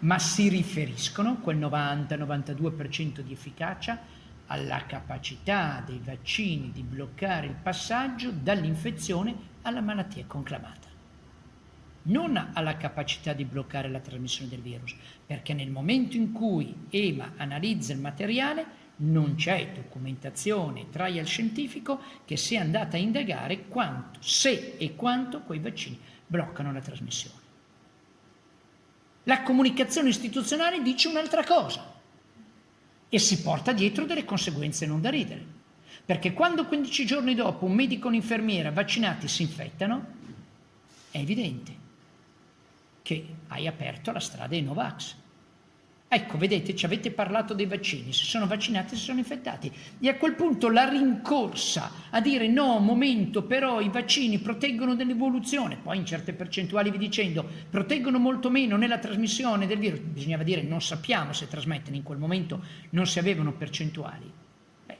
S3: ma si riferiscono, quel 90-92% di efficacia, alla capacità dei vaccini di bloccare il passaggio dall'infezione alla malattia conclamata. Non alla capacità di bloccare la trasmissione del virus, perché nel momento in cui EMA analizza il materiale non c'è documentazione trial scientifico che sia andata a indagare quanto, se e quanto quei vaccini bloccano la trasmissione. La comunicazione istituzionale dice un'altra cosa e si porta dietro delle conseguenze non da ridere. Perché quando 15 giorni dopo un medico o un'infermiera vaccinati si infettano, è evidente che hai aperto la strada ai Novax. Ecco, vedete, ci avete parlato dei vaccini, si sono vaccinati, si sono infettati. E a quel punto la rincorsa a dire no, momento, però i vaccini proteggono dall'evoluzione, poi in certe percentuali vi dicendo, proteggono molto meno nella trasmissione del virus, bisognava dire non sappiamo se trasmettono, in quel momento non si avevano percentuali. Beh,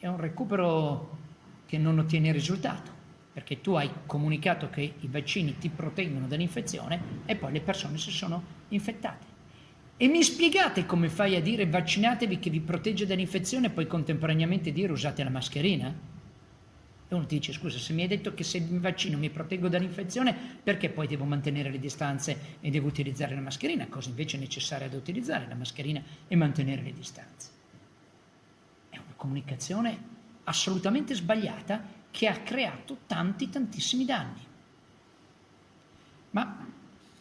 S3: è un recupero che non ottiene risultato, perché tu hai comunicato che i vaccini ti proteggono dall'infezione e poi le persone si sono infettate. E mi spiegate come fai a dire vaccinatevi che vi protegge dall'infezione e poi contemporaneamente dire usate la mascherina? E uno ti dice scusa se mi hai detto che se mi vaccino mi proteggo dall'infezione perché poi devo mantenere le distanze e devo utilizzare la mascherina, cosa invece necessaria da utilizzare la mascherina e mantenere le distanze. È una comunicazione assolutamente sbagliata che ha creato tanti tantissimi danni. Ma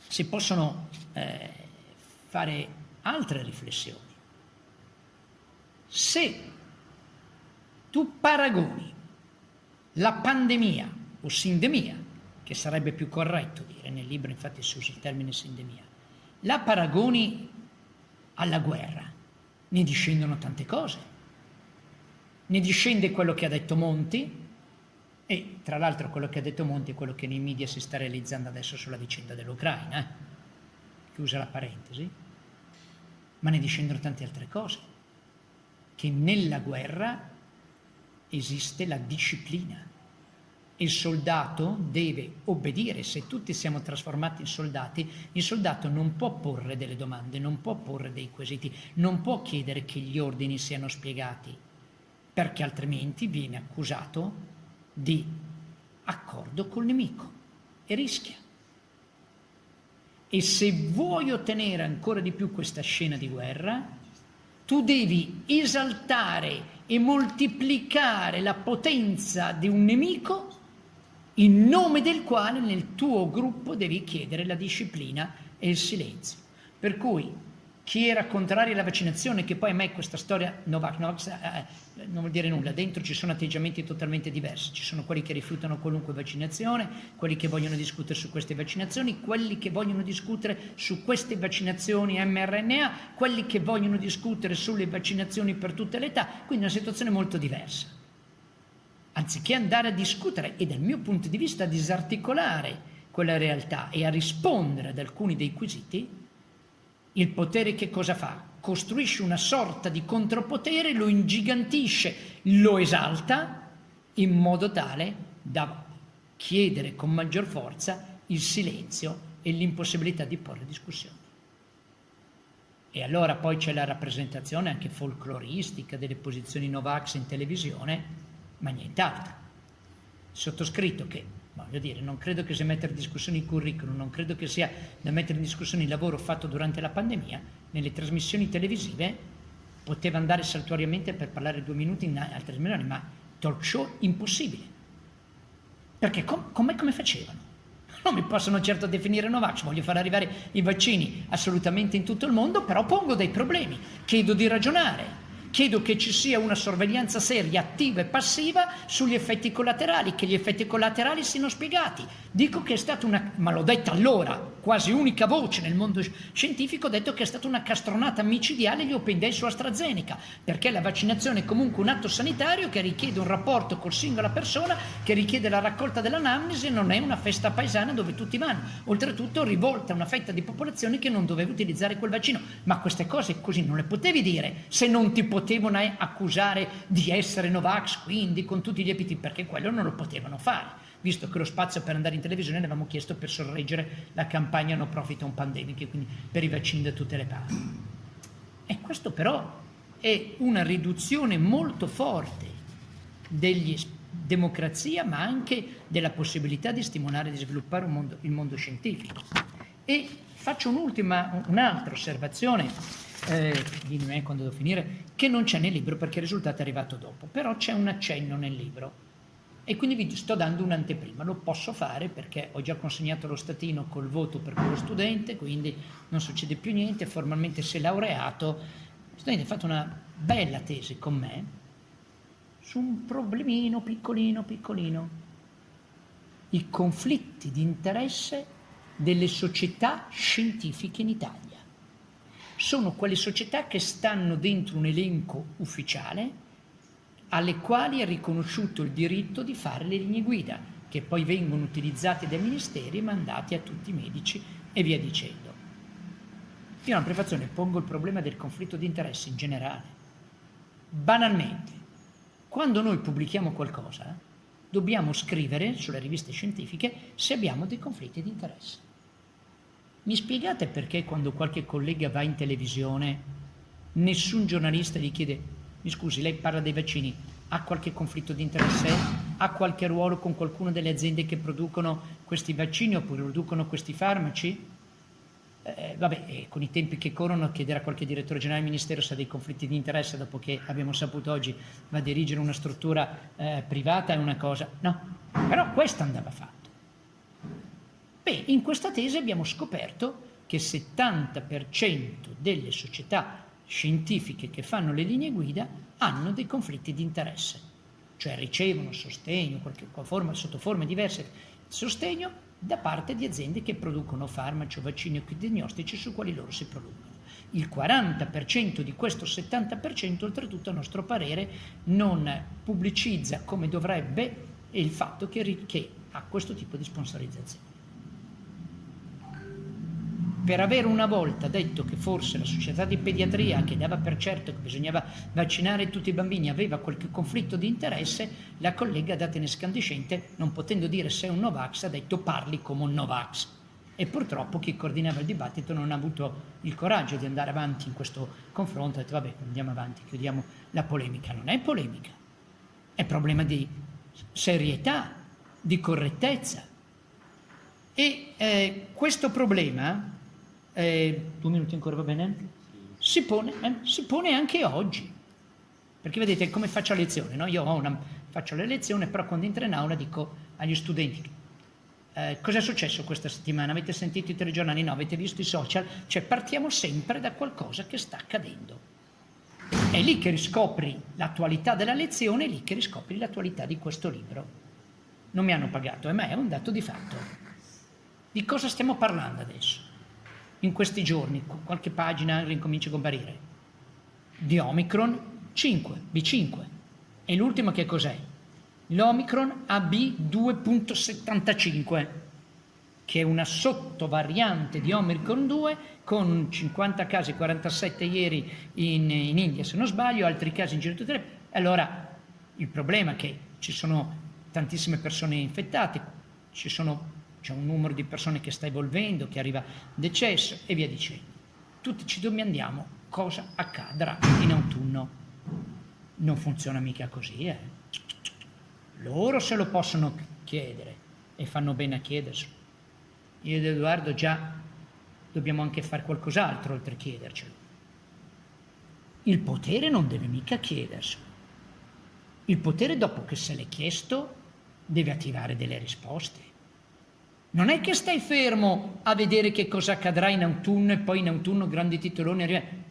S3: si possono... Eh, fare altre riflessioni. Se tu paragoni la pandemia o sindemia, che sarebbe più corretto dire, nel libro infatti si usa il termine sindemia, la paragoni alla guerra, ne discendono tante cose. Ne discende quello che ha detto Monti, e tra l'altro quello che ha detto Monti è quello che nei media si sta realizzando adesso sulla vicenda dell'Ucraina, eh? chiusa la parentesi ma ne discendono tante altre cose, che nella guerra esiste la disciplina. Il soldato deve obbedire, se tutti siamo trasformati in soldati, il soldato non può porre delle domande, non può porre dei quesiti, non può chiedere che gli ordini siano spiegati, perché altrimenti viene accusato di accordo col nemico e rischia. E se vuoi ottenere ancora di più questa scena di guerra, tu devi esaltare e moltiplicare la potenza di un nemico in nome del quale nel tuo gruppo devi chiedere la disciplina e il silenzio. Per cui chi era contrario alla vaccinazione, che poi a me questa storia Novak, Novak eh, non vuol dire nulla, dentro ci sono atteggiamenti totalmente diversi, ci sono quelli che rifiutano qualunque vaccinazione, quelli che vogliono discutere su queste vaccinazioni, quelli che vogliono discutere su queste vaccinazioni mRNA, quelli che vogliono discutere sulle vaccinazioni per tutte le età, quindi una situazione molto diversa. Anziché andare a discutere e dal mio punto di vista a disarticolare quella realtà e a rispondere ad alcuni dei quesiti, il potere che cosa fa? Costruisce una sorta di contropotere, lo ingigantisce, lo esalta in modo tale da chiedere con maggior forza il silenzio e l'impossibilità di porre discussioni. E allora poi c'è la rappresentazione anche folcloristica delle posizioni Novax in televisione, ma nient'altro. Sottoscritto che Voglio dire, non credo che sia mettere in discussione il curriculum, non credo che sia da mettere in discussione il lavoro fatto durante la pandemia, nelle trasmissioni televisive poteva andare saltuariamente per parlare due minuti in altre trasmissioni, ma talk show impossibile. Perché com- come, come facevano? Non mi possono certo definire Novax, voglio far arrivare i vaccini assolutamente in tutto il mondo, però pongo dei problemi, chiedo di ragionare, Chiedo che ci sia una sorveglianza seria, attiva e passiva sugli effetti collaterali, che gli effetti collaterali siano spiegati. Dico che è stata una, ma l'ho detta allora, quasi unica voce nel mondo scientifico, ho detto che è stata una castronata micidiale gli Open Day su AstraZeneca, perché la vaccinazione è comunque un atto sanitario che richiede un rapporto col singola persona, che richiede la raccolta dell'anamnesi, non è una festa paesana dove tutti vanno. Oltretutto rivolta a una fetta di popolazione che non doveva utilizzare quel vaccino. Ma queste cose così non le potevi dire se non ti potevi potevano accusare di essere Novax, quindi con tutti gli epiteti, perché quello non lo potevano fare, visto che lo spazio per andare in televisione l'avevamo chiesto per sorreggere la campagna No Profit on Pandemic, quindi per i vaccini da tutte le parti. E questo però è una riduzione molto forte della democrazia, ma anche della possibilità di stimolare e di sviluppare mondo, il mondo scientifico. E faccio un'ultima, un'altra osservazione eh, dimmi me quando devo finire, che non c'è nel libro perché il risultato è arrivato dopo, però c'è un accenno nel libro. E quindi vi sto dando un'anteprima, lo posso fare perché ho già consegnato lo statino col voto per quello studente, quindi non succede più niente, formalmente si è laureato, lo studente ha fatto una bella tesi con me su un problemino piccolino piccolino, i conflitti di interesse delle società scientifiche in Italia. Sono quelle società che stanno dentro un elenco ufficiale alle quali è riconosciuto il diritto di fare le linee guida, che poi vengono utilizzate dai ministeri e mandate a tutti i medici e via dicendo. Io nella prefazione pongo il problema del conflitto di interessi in generale. Banalmente, quando noi pubblichiamo qualcosa, dobbiamo scrivere sulle riviste scientifiche se abbiamo dei conflitti di interesse. Mi spiegate perché quando qualche collega va in televisione nessun giornalista gli chiede mi scusi, lei parla dei vaccini, ha qualche conflitto di interesse? Ha qualche ruolo con qualcuna delle aziende che producono questi vaccini oppure producono questi farmaci? Eh, vabbè, eh, con i tempi che corrono, chiedere a qualche direttore generale del Ministero se ha dei conflitti di interesse, dopo che abbiamo saputo oggi va a dirigere una struttura eh, privata è una cosa. No, però questo andava fatto. Beh, in questa tesi abbiamo scoperto che il 70% delle società scientifiche che fanno le linee guida hanno dei conflitti di interesse, cioè ricevono sostegno, forma, sotto forme diverse di sostegno da parte di aziende che producono farmaci o vaccini o diagnostici su quali loro si producono. Il 40% di questo 70% oltretutto a nostro parere non pubblicizza come dovrebbe il fatto che, che ha questo tipo di sponsorizzazione per aver una volta detto che forse la società di pediatria, che dava per certo che bisognava vaccinare tutti i bambini, aveva qualche conflitto di interesse, la collega data in escandescente, non potendo dire se è un Novax, ha detto parli come un Novax. E purtroppo chi coordinava il dibattito non ha avuto il coraggio di andare avanti in questo confronto, ha detto vabbè andiamo avanti, chiudiamo la polemica. Non è polemica, è problema di serietà, di correttezza. E eh, questo problema eh, due minuti ancora va bene? Si pone, eh, si pone, anche oggi. Perché vedete come faccio a lezione, no? Io una, faccio la lezione, però quando entro in aula dico agli studenti eh, cosa è successo questa settimana? Avete sentito i telegiornali? No, avete visto i social? Cioè partiamo sempre da qualcosa che sta accadendo. È lì che riscopri l'attualità della lezione, è lì che riscopri l'attualità di questo libro. Non mi hanno pagato, eh, ma è un dato di fatto. Di cosa stiamo parlando adesso? In questi giorni, qualche pagina ricomincia a comparire, di Omicron 5, B5. E l'ultimo che cos'è? L'Omicron AB2.75, che è una sottovariante di Omicron 2 con 50 casi, 47 ieri in, in India se non sbaglio, altri casi in giro tutte le... Allora, il problema è che ci sono tantissime persone infettate, ci sono c'è un numero di persone che sta evolvendo, che arriva decesso e via dicendo. Tutti ci domandiamo cosa accadrà in autunno. Non funziona mica così, eh? Loro se lo possono chiedere e fanno bene a chiederselo. Io ed Edoardo già dobbiamo anche fare qualcos'altro oltre a chiedercelo. Il potere non deve mica chiederselo. Il potere dopo che se l'è chiesto deve attivare delle risposte. Non è che stai fermo a vedere che cosa accadrà in autunno e poi in autunno grandi titoloni arrivano.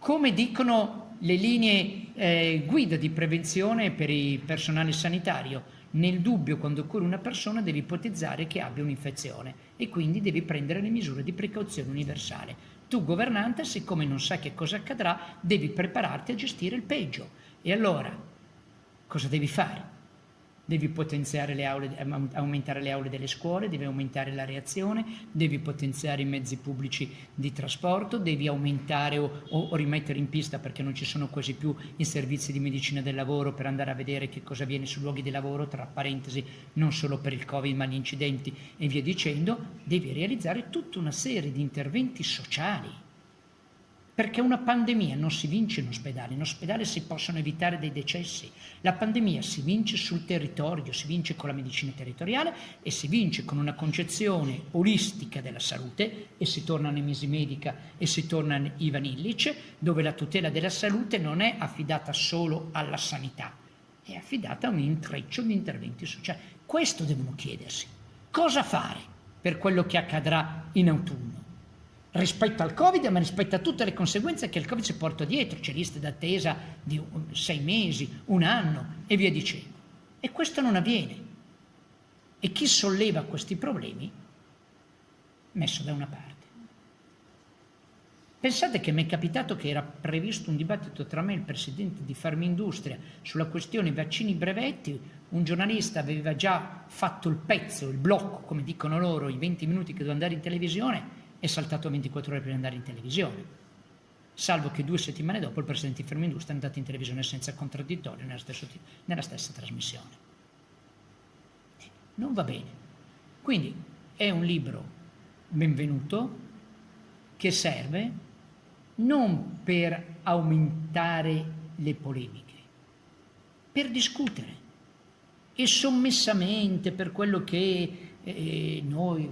S3: Come dicono le linee eh, guida di prevenzione per il personale sanitario, nel dubbio quando occorre una persona devi ipotizzare che abbia un'infezione e quindi devi prendere le misure di precauzione universale. Tu governante, siccome non sai che cosa accadrà, devi prepararti a gestire il peggio. E allora, cosa devi fare? Devi potenziare le aule, aumentare le aule delle scuole, devi aumentare la reazione, devi potenziare i mezzi pubblici di trasporto, devi aumentare o, o, rimettere in pista perché non ci sono quasi più i servizi di medicina del lavoro per andare a vedere che cosa avviene sui luoghi di lavoro, tra parentesi non solo per il Covid ma gli incidenti e via dicendo, devi realizzare tutta una serie di interventi sociali perché una pandemia non si vince in ospedale, in ospedale si possono evitare dei decessi. La pandemia si vince sul territorio, si vince con la medicina territoriale e si vince con una concezione olistica della salute e si torna nemesi medica e si torna in Ivan Illich, dove la tutela della salute non è affidata solo alla sanità, è affidata a un intreccio di interventi sociali. Questo devono chiedersi. Cosa fare per quello che accadrà in autunno? Rispetto al Covid, ma rispetto a tutte le conseguenze che il Covid si porta dietro, c'è liste d'attesa di sei mesi, un anno e via dicendo. E questo non avviene. E chi solleva questi problemi, messo da una parte. Pensate che mi è capitato che era previsto un dibattito tra me e il presidente di Farmindustria sulla questione vaccini brevetti, un giornalista aveva già fatto il pezzo, il blocco, come dicono loro, i 20 minuti che doveva andare in televisione, è saltato 24 ore per andare in televisione. Salvo che due settimane dopo il presidente di Farmindustria è andato in televisione senza contraddittorio nella, stesso, nella stessa trasmissione. Non va bene. Quindi è un libro benvenuto che serve non per aumentare le polemiche, per discutere e sommessamente per quello che eh, noi,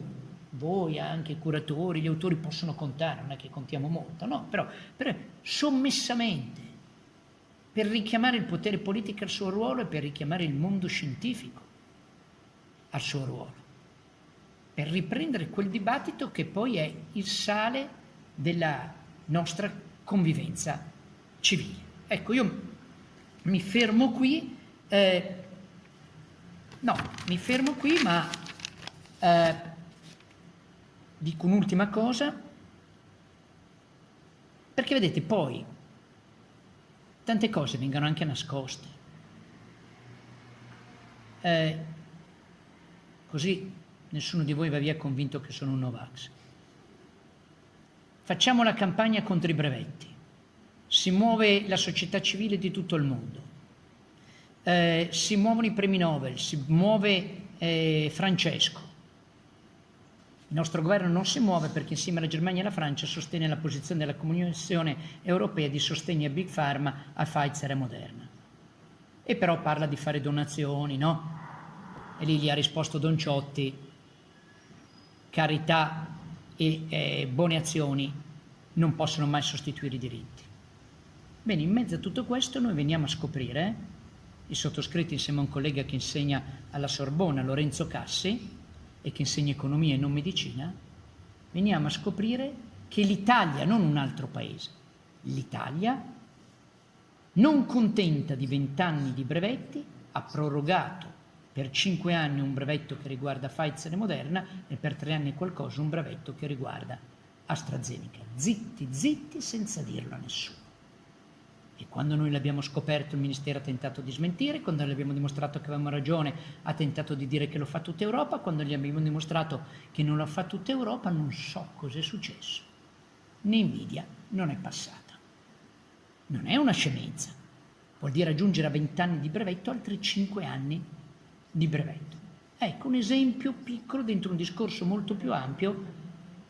S3: voi, anche i curatori, gli autori possono contare, non è che contiamo molto, no, però, però sommessamente per richiamare il potere politico al suo ruolo e per richiamare il mondo scientifico al suo ruolo, per riprendere quel dibattito che poi è il sale della nostra convivenza civile. Ecco, io mi fermo qui, eh, no, mi fermo qui, ma eh, dico un'ultima cosa, perché vedete poi tante cose vengono anche nascoste. Eh, così nessuno di voi va via convinto che sono un Novax. Facciamo la campagna contro i brevetti. Si muove la società civile di tutto il mondo. Eh, si muovono i premi Nobel, si muove eh, Francesco. Il nostro governo non si muove perché insieme alla Germania e alla Francia sostiene la posizione della Comunione Europea di sostegno a Big Pharma, a Pfizer e Moderna. E però parla di fare donazioni, no? E lì gli ha risposto Don Ciotti, carità e eh, buone azioni non possono mai sostituire i diritti. Bene, in mezzo a tutto questo noi veniamo a scoprire, il sottoscritto insieme a un collega che insegna alla Sorbona, Lorenzo Cassi, e che insegna economia e non medicina, veniamo a scoprire che l'Italia, non un altro paese, l'Italia, non contenta di vent'anni di brevetti, ha prorogato per cinque anni un brevetto che riguarda Pfizer e Moderna e per tre anni qualcosa un brevetto che riguarda AstraZeneca. Zitti, zitti senza dirlo a nessuno. E quando noi l'abbiamo scoperto il Ministero ha tentato di smentire, quando gli abbiamo dimostrato che avevamo ragione ha tentato di dire che lo fa tutta Europa, quando gli abbiamo dimostrato che non lo fa tutta Europa non so cosa è successo. Nvidia non è passata. Non è una scemenza. Vuol dire aggiungere a 20 anni di brevetto altri 5 anni di brevetto. Ecco un esempio piccolo dentro un discorso molto più ampio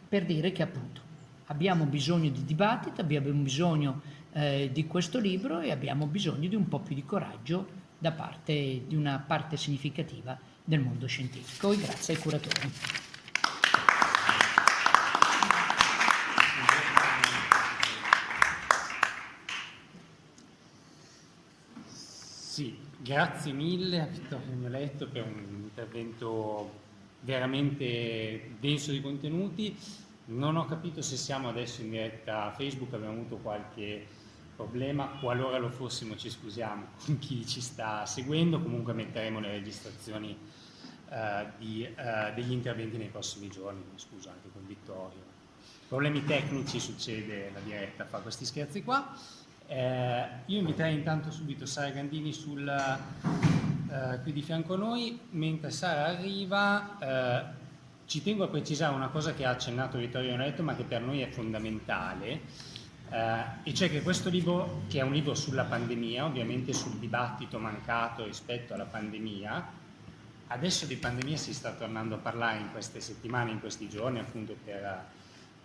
S3: per dire che appunto abbiamo bisogno di dibattito, abbiamo bisogno eh, di questo libro e abbiamo bisogno di un po' più di coraggio da parte di una parte significativa del mondo scientifico. E grazie ai curatori.
S1: Sì, grazie mille a Vittorio Mioletto per un intervento veramente denso di contenuti. Non ho capito se siamo adesso in diretta Facebook, abbiamo avuto qualche problema, qualora lo fossimo ci scusiamo con chi ci sta seguendo, comunque metteremo le registrazioni uh, di, uh, degli interventi nei prossimi giorni, scusa anche con Vittorio. Problemi tecnici succede, la diretta fa questi scherzi qua. Eh, io inviterei intanto subito Sara Gandini sul, eh, qui di fianco a noi, mentre Sara arriva eh, ci tengo a precisare una cosa che ha accennato Vittorio Noretto ma che per noi è fondamentale eh, e cioè che questo libro, che è un libro sulla pandemia, ovviamente sul dibattito mancato rispetto alla pandemia, adesso di pandemia si sta tornando a parlare in queste settimane, in questi giorni appunto per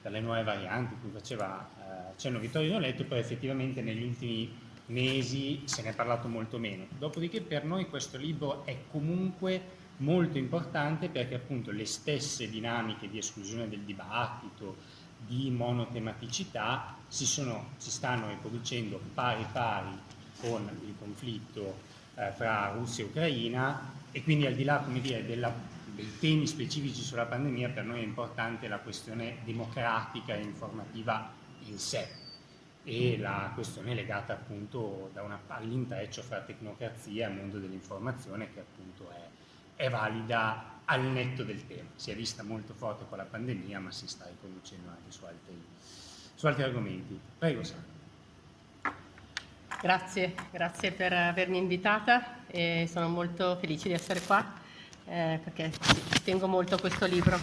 S1: per le nuove varianti, cui faceva eh, cenno Vittorio Noletto, poi effettivamente negli ultimi mesi se ne è parlato molto meno. Dopodiché per noi questo libro è comunque molto importante perché appunto le stesse dinamiche di esclusione del dibattito, di monotematicità si, sono, si stanno riproducendo pari pari con il conflitto eh, fra Russia e Ucraina e quindi al di là dire, della dei temi specifici sulla pandemia, per noi è importante la questione democratica e informativa in sé e la questione legata appunto all'intreccio fra tecnocrazia e mondo dell'informazione che appunto è, è, valida al netto del tema. Si è vista molto forte con la pandemia ma si sta riconducendo anche su altri, su altri argomenti. Prego Sandra.
S4: Grazie, grazie per avermi invitata e sono molto felice di essere qua eh, perché tengo molto a questo libro.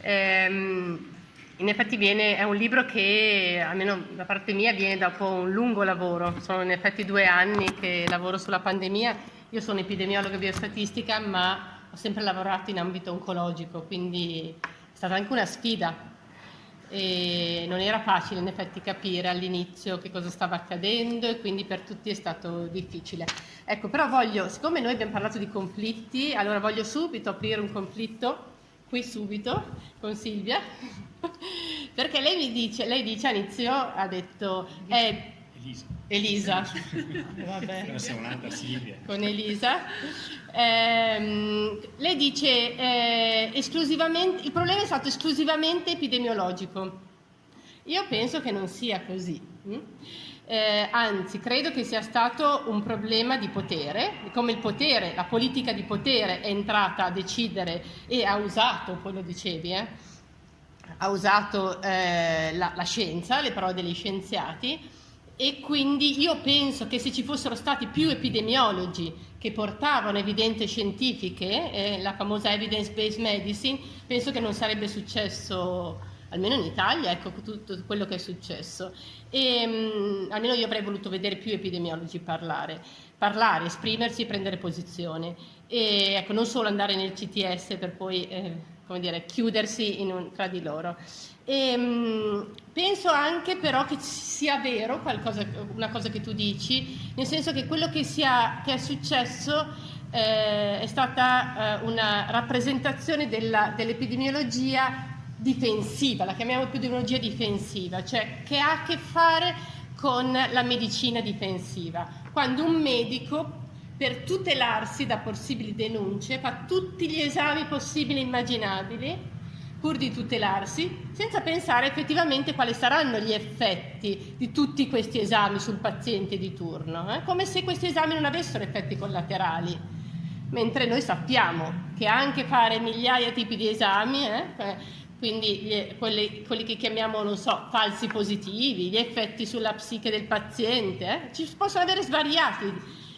S4: Ehm, in effetti viene, è un libro che, almeno da parte mia, viene dopo un lungo lavoro. Sono in effetti due anni che lavoro sulla pandemia. Io sono epidemiologa biostatistica, ma ho sempre lavorato in ambito oncologico, quindi è stata anche una sfida. E non era facile in effetti capire all'inizio che cosa stava accadendo e quindi per tutti è stato difficile. Ecco, però voglio, siccome noi abbiamo parlato di conflitti, allora voglio subito aprire un conflitto qui subito con Silvia, perché lei mi dice, lei dice all'inizio, ha detto, eh, Elisa. Elisa. Vabbè. Con Elisa. Eh, lei dice eh, esclusivamente, il problema è stato esclusivamente epidemiologico. Io penso che non sia così. Hm? eh, anzi credo che sia stato un problema di potere, come il potere, la politica di potere è entrata a decidere e ha usato, poi lo dicevi, eh, ha usato eh, la, la scienza, le parole degli scienziati e quindi io penso che se ci fossero stati più epidemiologi che portavano evidenze scientifiche, eh, la famosa evidence-based medicine, penso che non sarebbe successo almeno in Italia, ecco tutto quello che è successo. E, mh, mm, almeno io avrei voluto vedere più epidemiologi parlare, parlare, esprimersi e prendere posizione. E ecco, non solo andare nel CTS per poi eh, dire, chiudersi un, tra di loro. E, mh, mm, penso anche però che sia vero qualcosa, una cosa che tu dici, nel senso che quello che, sia, che è successo eh, è stata eh, una rappresentazione dell'epidemiologia difensiva, la chiamiamo epidemiologia difensiva, cioè che ha a che fare con la medicina difensiva. Quando un medico per tutelarsi da possibili denunce fa tutti gli esami possibili e immaginabili pur di tutelarsi, senza pensare effettivamente quali saranno gli effetti di tutti questi esami sul paziente di turno, eh? come se questi esami non avessero effetti collaterali, mentre noi sappiamo che anche fare migliaia di tipi di esami eh, quindi gli, quelli, quelli, che chiamiamo, non so, falsi positivi, gli effetti sulla psiche del paziente, eh? ci possono avere svariati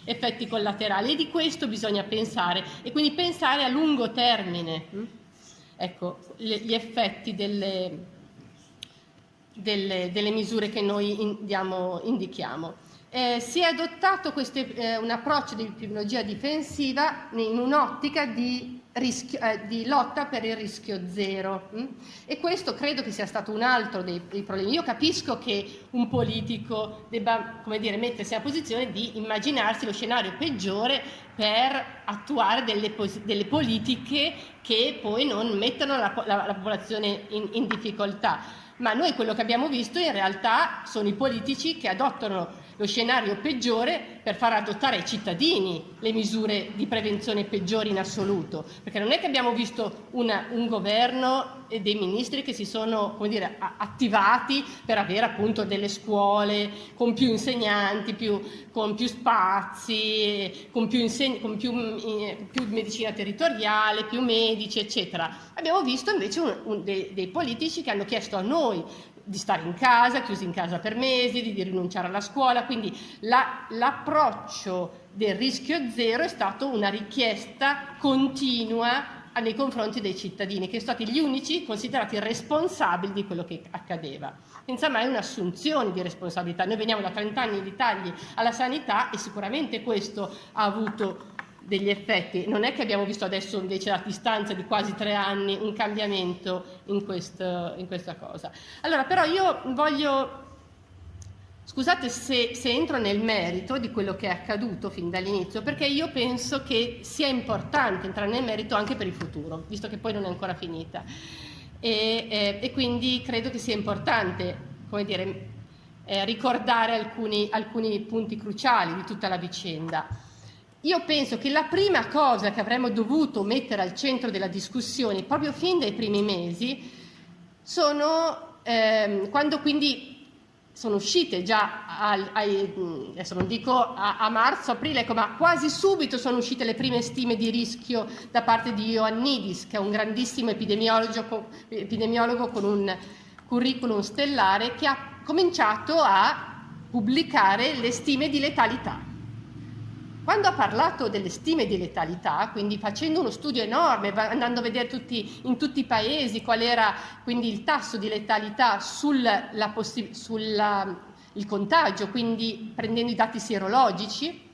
S4: effetti collaterali e di questo bisogna pensare e quindi pensare a lungo termine. Ecco, gli effetti delle, delle, delle, misure che noi in, diamo, indichiamo. Eh, si è adottato queste, eh, un approccio di epidemiologia difensiva in un'ottica di rischio, eh, di lotta per il rischio zero. Hm? E questo credo che sia stato un altro dei, dei, problemi. Io capisco che un politico debba come dire, mettersi nella posizione di immaginarsi lo scenario peggiore per attuare delle, delle politiche che poi non mettano la, la, la popolazione in, in difficoltà. Ma noi quello che abbiamo visto in realtà sono i politici che adottano lo scenario peggiore per far adottare ai cittadini le misure di prevenzione peggiori in assoluto, perché non è che abbiamo visto una, un governo e dei ministri che si sono dire, attivati per avere appunto delle scuole con più insegnanti, più, con più spazi, con, più, con più, eh, più, medicina territoriale, più medici, eccetera. Abbiamo visto invece un, un, dei, dei politici che hanno chiesto a noi di stare in casa, chiusi in casa per mesi, di, di rinunciare alla scuola, quindi l'approccio la, del rischio zero è stato una richiesta continua nei confronti dei cittadini, che sono stati gli unici considerati responsabili di quello che accadeva. Senza mai un'assunzione di responsabilità. Noi veniamo da 30 anni di tagli alla sanità e sicuramente questo ha avuto degli effetti. Non è che abbiamo visto adesso invece a distanza di quasi tre anni un cambiamento in, questo, in questa cosa. Allora però io voglio, scusate se, se, entro nel merito di quello che è accaduto fin dall'inizio, perché io penso che sia importante entrare nel merito anche per il futuro, visto che poi non è ancora finita. E, e, e quindi credo che sia importante, come dire, eh, ricordare alcuni, alcuni punti cruciali di tutta la vicenda. Io penso che la prima cosa che avremmo dovuto mettere al centro della discussione, proprio fin dai primi mesi, sono ehm, quando quindi sono uscite già, al, ai, adesso non dico a, a, marzo, aprile, ecco, ma quasi subito sono uscite le prime stime di rischio da parte di Ioannidis, che è un grandissimo epidemiologo, epidemiologo con un curriculum stellare, che ha cominciato a pubblicare le stime di letalità. Quando ha parlato delle stime di letalità, quindi facendo uno studio enorme, andando a vedere tutti, in tutti i paesi qual era quindi il tasso di letalità sul contagio, quindi prendendo i dati sierologici,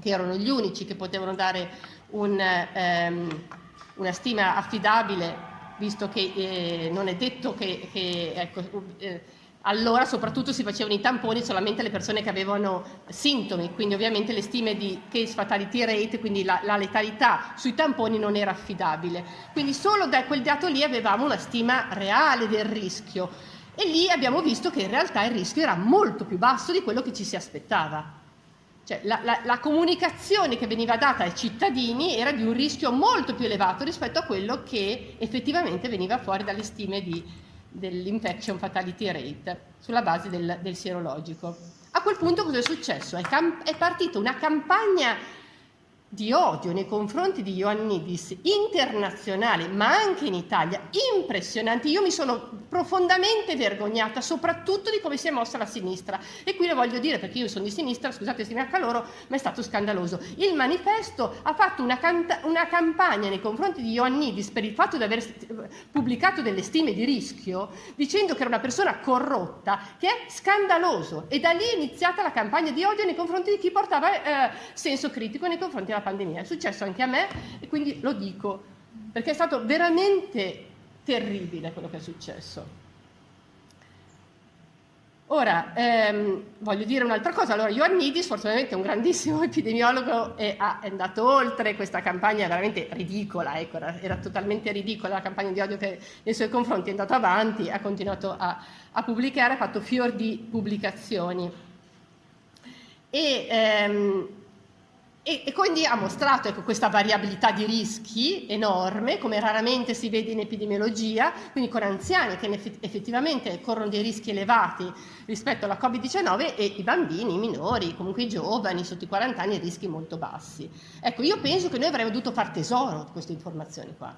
S4: che erano gli unici che potevano dare un, ehm, una stima affidabile, visto che eh, non è detto che, che ecco, eh, allora soprattutto si facevano i tamponi solamente alle persone che avevano sintomi, quindi ovviamente le stime di case fatality rate, quindi la, la, letalità sui tamponi non era affidabile. Quindi solo da quel dato lì avevamo una stima reale del rischio e lì abbiamo visto che in realtà il rischio era molto più basso di quello che ci si aspettava. Cioè, la, la, la comunicazione che veniva data ai cittadini era di un rischio molto più elevato rispetto a quello che effettivamente veniva fuori dalle stime di dell'infection fatality rate sulla base del, del sierologico. A quel punto cosa è successo? È, è partita una campagna di odio nei confronti di Ioannidis internazionale, ma anche in Italia, impressionanti. Io mi sono profondamente vergognata, soprattutto di come si è mossa la sinistra. E qui lo voglio dire perché io sono di sinistra, scusate se mi accaloro, ma è stato scandaloso. Il manifesto ha fatto una, una campagna nei confronti di Ioannidis per il fatto di aver pubblicato delle stime di rischio, dicendo che era una persona corrotta, che è scandaloso. E da lì è iniziata la campagna di odio nei confronti di chi portava eh, senso critico nei confronti della pandemia. È successo anche a me e quindi lo dico, perché è stato veramente terribile quello che è successo. Ora, ehm, voglio dire un'altra cosa. Allora, Ioannidis, fortunatamente è un grandissimo epidemiologo e ha, è andato oltre questa campagna veramente ridicola, ecco, era, era, totalmente ridicola la campagna di odio che nei suoi confronti è andato avanti, ha continuato a, a pubblicare, ha fatto fior di pubblicazioni. E, ehm, e, e, quindi ha mostrato ecco, questa variabilità di rischi enorme, come raramente si vede in epidemiologia, quindi con anziani che effettivamente corrono dei rischi elevati rispetto alla Covid-19 e i bambini, i minori, comunque i giovani, sotto i 40 anni, rischi molto bassi. Ecco, io penso che noi avremmo dovuto far tesoro di queste informazioni qua,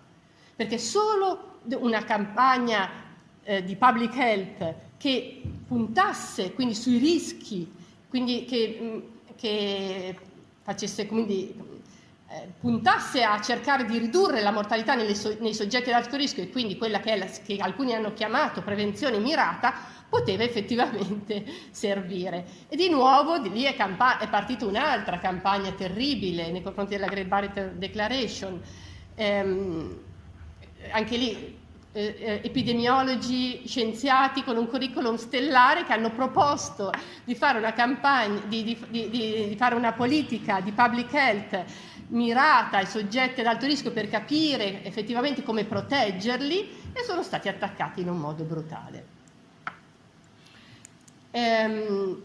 S4: perché solo una campagna eh, di public health che puntasse quindi sui rischi, quindi che, che facesse, quindi, eh, puntasse a cercare di ridurre la mortalità nei soggetti ad alto rischio e quindi quella che, la, che alcuni hanno chiamato prevenzione mirata, poteva effettivamente servire. E di nuovo di lì è, è partita un'altra campagna terribile nei confronti della Great Barrier Declaration. Ehm, anche lì eh, eh, epidemiologi, scienziati con un curriculum stellare che hanno proposto di fare una campagna, di, di, di, di fare una politica di public health mirata ai soggetti ad alto rischio per capire effettivamente come proteggerli e sono stati attaccati in un modo brutale. Ehm,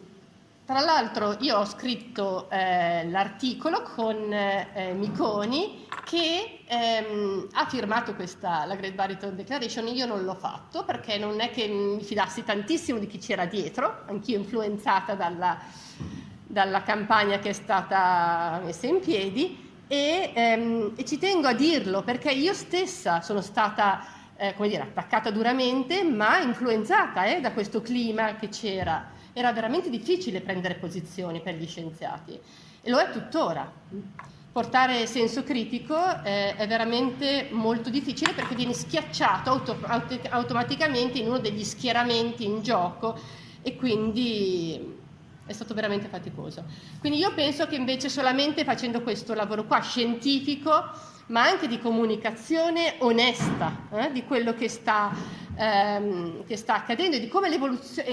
S4: tra l'altro io ho scritto eh, l'articolo con eh, Miconi che ehm, ha firmato questa, la Great Barrington Declaration, io non l'ho fatto perché non è che mi fidassi tantissimo di chi c'era dietro, anch'io influenzata dalla, dalla, campagna che è stata messa in piedi. E, ehm, e, ci tengo a dirlo perché io stessa sono stata eh, come dire, attaccata duramente ma influenzata eh, da questo clima che c'era era veramente difficile prendere posizioni per gli scienziati e lo è tuttora. Portare senso critico eh, è veramente molto difficile perché viene schiacciato auto auto automaticamente in uno degli schieramenti in gioco e quindi è stato veramente faticoso. Quindi io penso che invece solamente facendo questo lavoro qua scientifico, ma anche di comunicazione onesta eh, di quello che sta ehm, che sta accadendo e di come,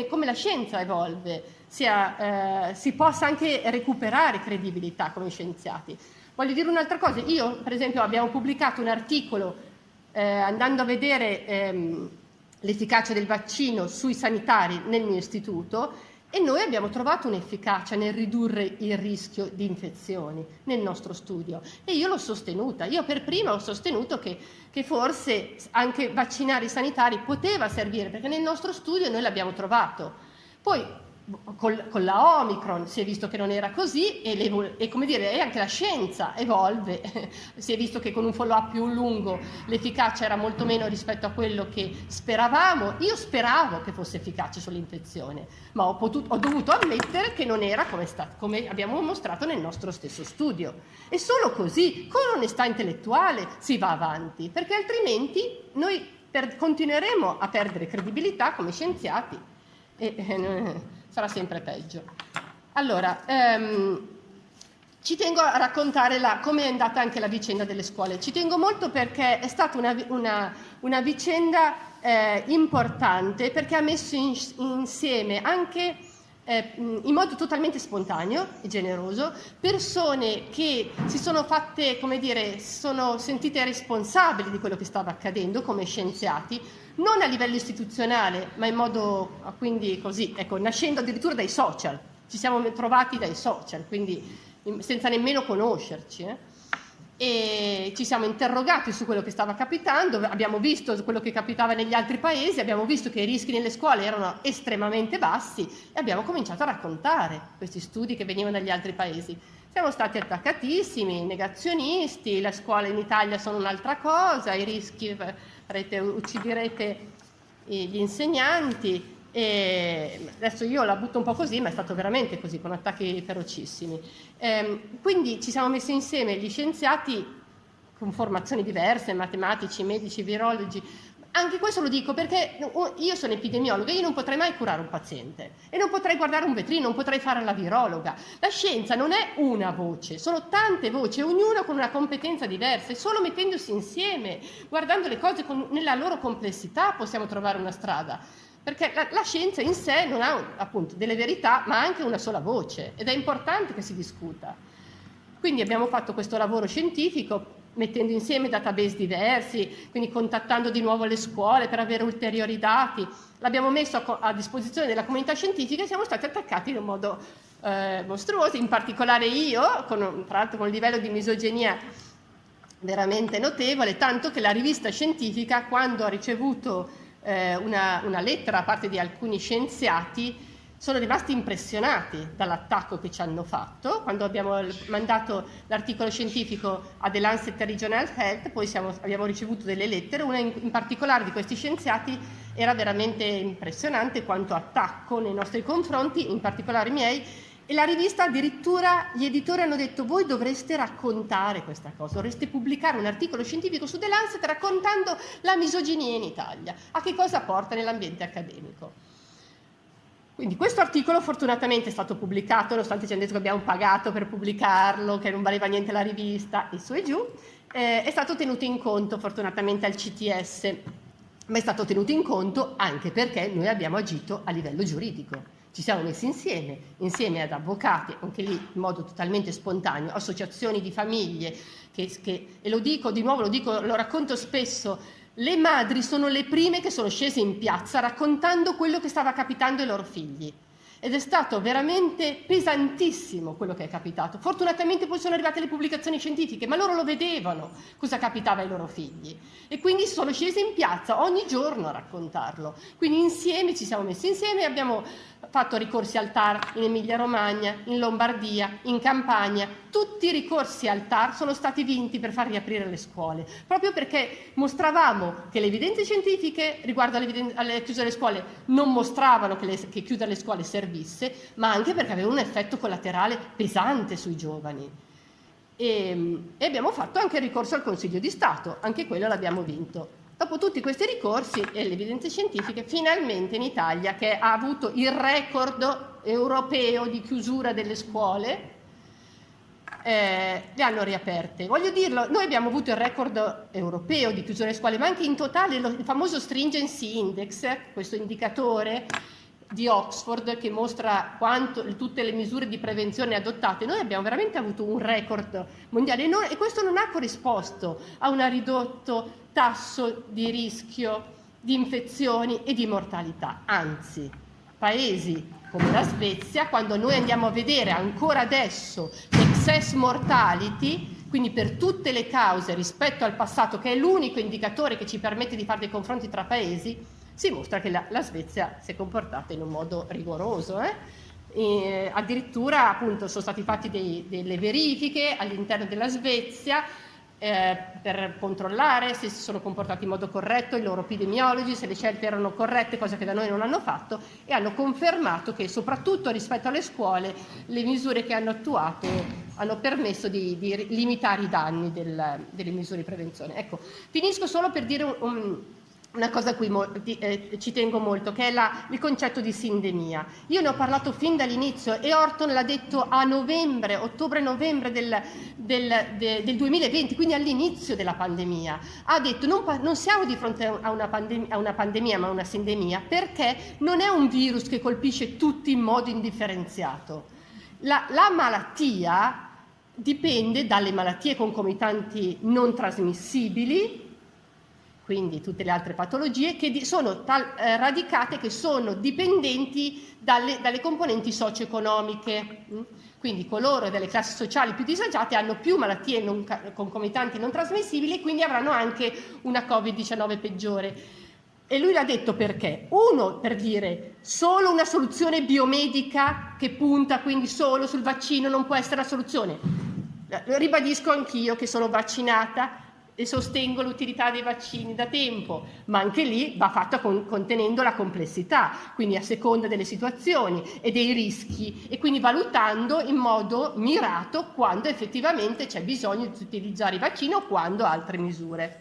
S4: come la scienza evolve, sia, eh, si possa anche recuperare credibilità come scienziati. Voglio dire un'altra cosa, io per esempio abbiamo pubblicato un articolo eh, andando a vedere ehm, l'efficacia del vaccino sui sanitari nel mio istituto e noi abbiamo trovato un'efficacia nel ridurre il rischio di infezioni nel nostro studio e io l'ho sostenuta, io per prima ho sostenuto che, che forse anche vaccinare i sanitari poteva servire perché nel nostro studio noi l'abbiamo trovato. Poi con, con, la Omicron si è visto che non era così e, e come dire, anche la scienza evolve, si è visto che con un follow-up più lungo l'efficacia era molto meno rispetto a quello che speravamo. Io speravo che fosse efficace sull'infezione, ma ho, potuto, ho dovuto ammettere che non era come, sta, come abbiamo mostrato nel nostro stesso studio. E solo così, con onestà intellettuale, si va avanti, perché altrimenti noi per, continueremo a perdere credibilità come scienziati. E, eh, sarà sempre peggio. Allora, ehm, ci tengo a raccontare come è andata anche la vicenda delle scuole. Ci tengo molto perché è stata una, una, una vicenda eh, importante perché ha messo in, insieme anche eh, in modo totalmente spontaneo e generoso persone che si sono fatte, come dire, sono sentite responsabili di quello che stava accadendo come scienziati, non a livello istituzionale, ma in modo quindi così, ecco, nascendo addirittura dai social. Ci siamo trovati dai social, quindi senza nemmeno conoscerci. Eh? E ci siamo interrogati su quello che stava capitando, abbiamo visto quello che capitava negli altri paesi, abbiamo visto che i rischi nelle scuole erano estremamente bassi e abbiamo cominciato a raccontare questi studi che venivano dagli altri paesi. Siamo stati attaccatissimi, negazionisti, le scuole in Italia sono un'altra cosa, i rischi farete, ucciderete gli insegnanti. E adesso io la butto un po' così, ma è stato veramente così, con attacchi ferocissimi. Ehm, quindi ci siamo messi insieme gli scienziati con formazioni diverse, matematici, medici, virologi, anche questo lo dico perché io sono epidemiologa, io non potrei mai curare un paziente e non potrei guardare un vetrino, non potrei fare la virologa. La scienza non è una voce, sono tante voci, ognuna con una competenza diversa e solo mettendosi insieme, guardando le cose con, nella loro complessità possiamo trovare una strada. Perché la, la scienza in sé non ha appunto delle verità, ma anche una sola voce ed è importante che si discuta. Quindi abbiamo fatto questo lavoro scientifico mettendo insieme database diversi, quindi contattando di nuovo le scuole per avere ulteriori dati. L'abbiamo messo a, a disposizione della comunità scientifica e siamo stati attaccati in un modo eh, mostruoso, in particolare io, con, tra l'altro con un livello di misoginia veramente notevole, tanto che la rivista scientifica, quando ha ricevuto eh, una, una lettera da parte di alcuni scienziati, sono rimasti impressionati dall'attacco che ci hanno fatto. Quando abbiamo mandato l'articolo scientifico a The Lancet Regional Health, poi siamo, abbiamo ricevuto delle lettere, una in, in, particolare di questi scienziati era veramente impressionante quanto attacco nei nostri confronti, in particolare i miei, e la rivista addirittura gli editori hanno detto voi dovreste raccontare questa cosa, dovreste pubblicare un articolo scientifico su The Lancet raccontando la misoginia in Italia, a che cosa porta nell'ambiente accademico. Quindi questo articolo fortunatamente è stato pubblicato, nonostante ci hanno detto che abbiamo pagato per pubblicarlo, che non valeva niente la rivista e su e giù, eh, è stato tenuto in conto fortunatamente al CTS, ma è stato tenuto in conto anche perché noi abbiamo agito a livello giuridico. Ci siamo messi insieme, insieme ad avvocati, anche lì in modo totalmente spontaneo, associazioni di famiglie, che, che, e lo dico di nuovo, lo, dico, lo racconto spesso, le madri sono le prime che sono scese in piazza raccontando quello che stava capitando ai loro figli. Ed è stato veramente pesantissimo quello che è capitato. Fortunatamente poi sono arrivate le pubblicazioni scientifiche, ma loro lo vedevano cosa capitava ai loro figli. E quindi sono scesi in piazza ogni giorno a raccontarlo. Quindi insieme ci siamo messi insieme e abbiamo fatto ricorsi al TAR in Emilia-Romagna, in Lombardia, in Campania. Tutti i ricorsi al TAR sono stati vinti per far riaprire le scuole, proprio perché mostravamo che le evidenze scientifiche riguardo alle chiusure delle scuole non mostravano che, le, che chiudere le scuole servisse, ma anche perché aveva un effetto collaterale pesante sui giovani. E, e abbiamo fatto anche il ricorso al Consiglio di Stato, anche quello l'abbiamo vinto. Dopo tutti questi ricorsi e le evidenze scientifiche, finalmente in Italia, che ha avuto il record europeo di chiusura delle scuole, eh, le hanno riaperte. Voglio dirlo, noi abbiamo avuto il record europeo di chiusura delle scuole, ma anche in totale lo, il famoso Stringency Index, questo indicatore di Oxford che mostra quanto, tutte le misure di prevenzione adottate, noi abbiamo veramente avuto un record mondiale e, non, e questo non ha corrisposto a un ridotto tasso di rischio di infezioni e di mortalità, anzi paesi come la Svezia, quando noi andiamo a vedere ancora adesso l'excess mortality, quindi per tutte le cause rispetto al passato, che è l'unico indicatore che ci permette di fare dei confronti tra paesi, si mostra che la, la Svezia si è comportata in un modo rigoroso. Eh? E, addirittura appunto sono stati fatti dei, delle verifiche all'interno della Svezia eh, per controllare se si sono comportati in modo corretto i loro epidemiologi, se le scelte erano corrette, cosa che da noi non hanno fatto, e hanno confermato che soprattutto rispetto alle scuole le misure che hanno attuato hanno permesso di, di limitare i danni del, delle misure di prevenzione. Ecco, finisco solo per dire un, un una cosa a cui eh, ci tengo molto, che è la, il concetto di sindemia. Io ne ho parlato fin dall'inizio e Orton l'ha detto a novembre, ottobre-novembre del, del, de, del, 2020, quindi all'inizio della pandemia. Ha detto non, non siamo di fronte a una, pandemia, a una pandemia ma a una sindemia perché non è un virus che colpisce tutti in modo indifferenziato. La, la malattia dipende dalle malattie concomitanti non trasmissibili, quindi tutte le altre patologie, che sono tal, eh, radicate, che sono dipendenti dalle, dalle componenti socio-economiche. Mm? Quindi coloro delle classi sociali più disagiate hanno più malattie non, concomitanti non trasmissibili e quindi avranno anche una Covid-19 peggiore. E lui l'ha detto perché? Uno, per dire, solo una soluzione biomedica che punta quindi solo sul vaccino non può essere la soluzione. Ribadisco anch'io che sono vaccinata, e sostengo l'utilità dei vaccini da tempo, ma anche lì va fatta con, contenendo la complessità, quindi a seconda delle situazioni e dei rischi e quindi valutando in modo mirato quando effettivamente c'è bisogno di utilizzare i vaccini o quando altre misure.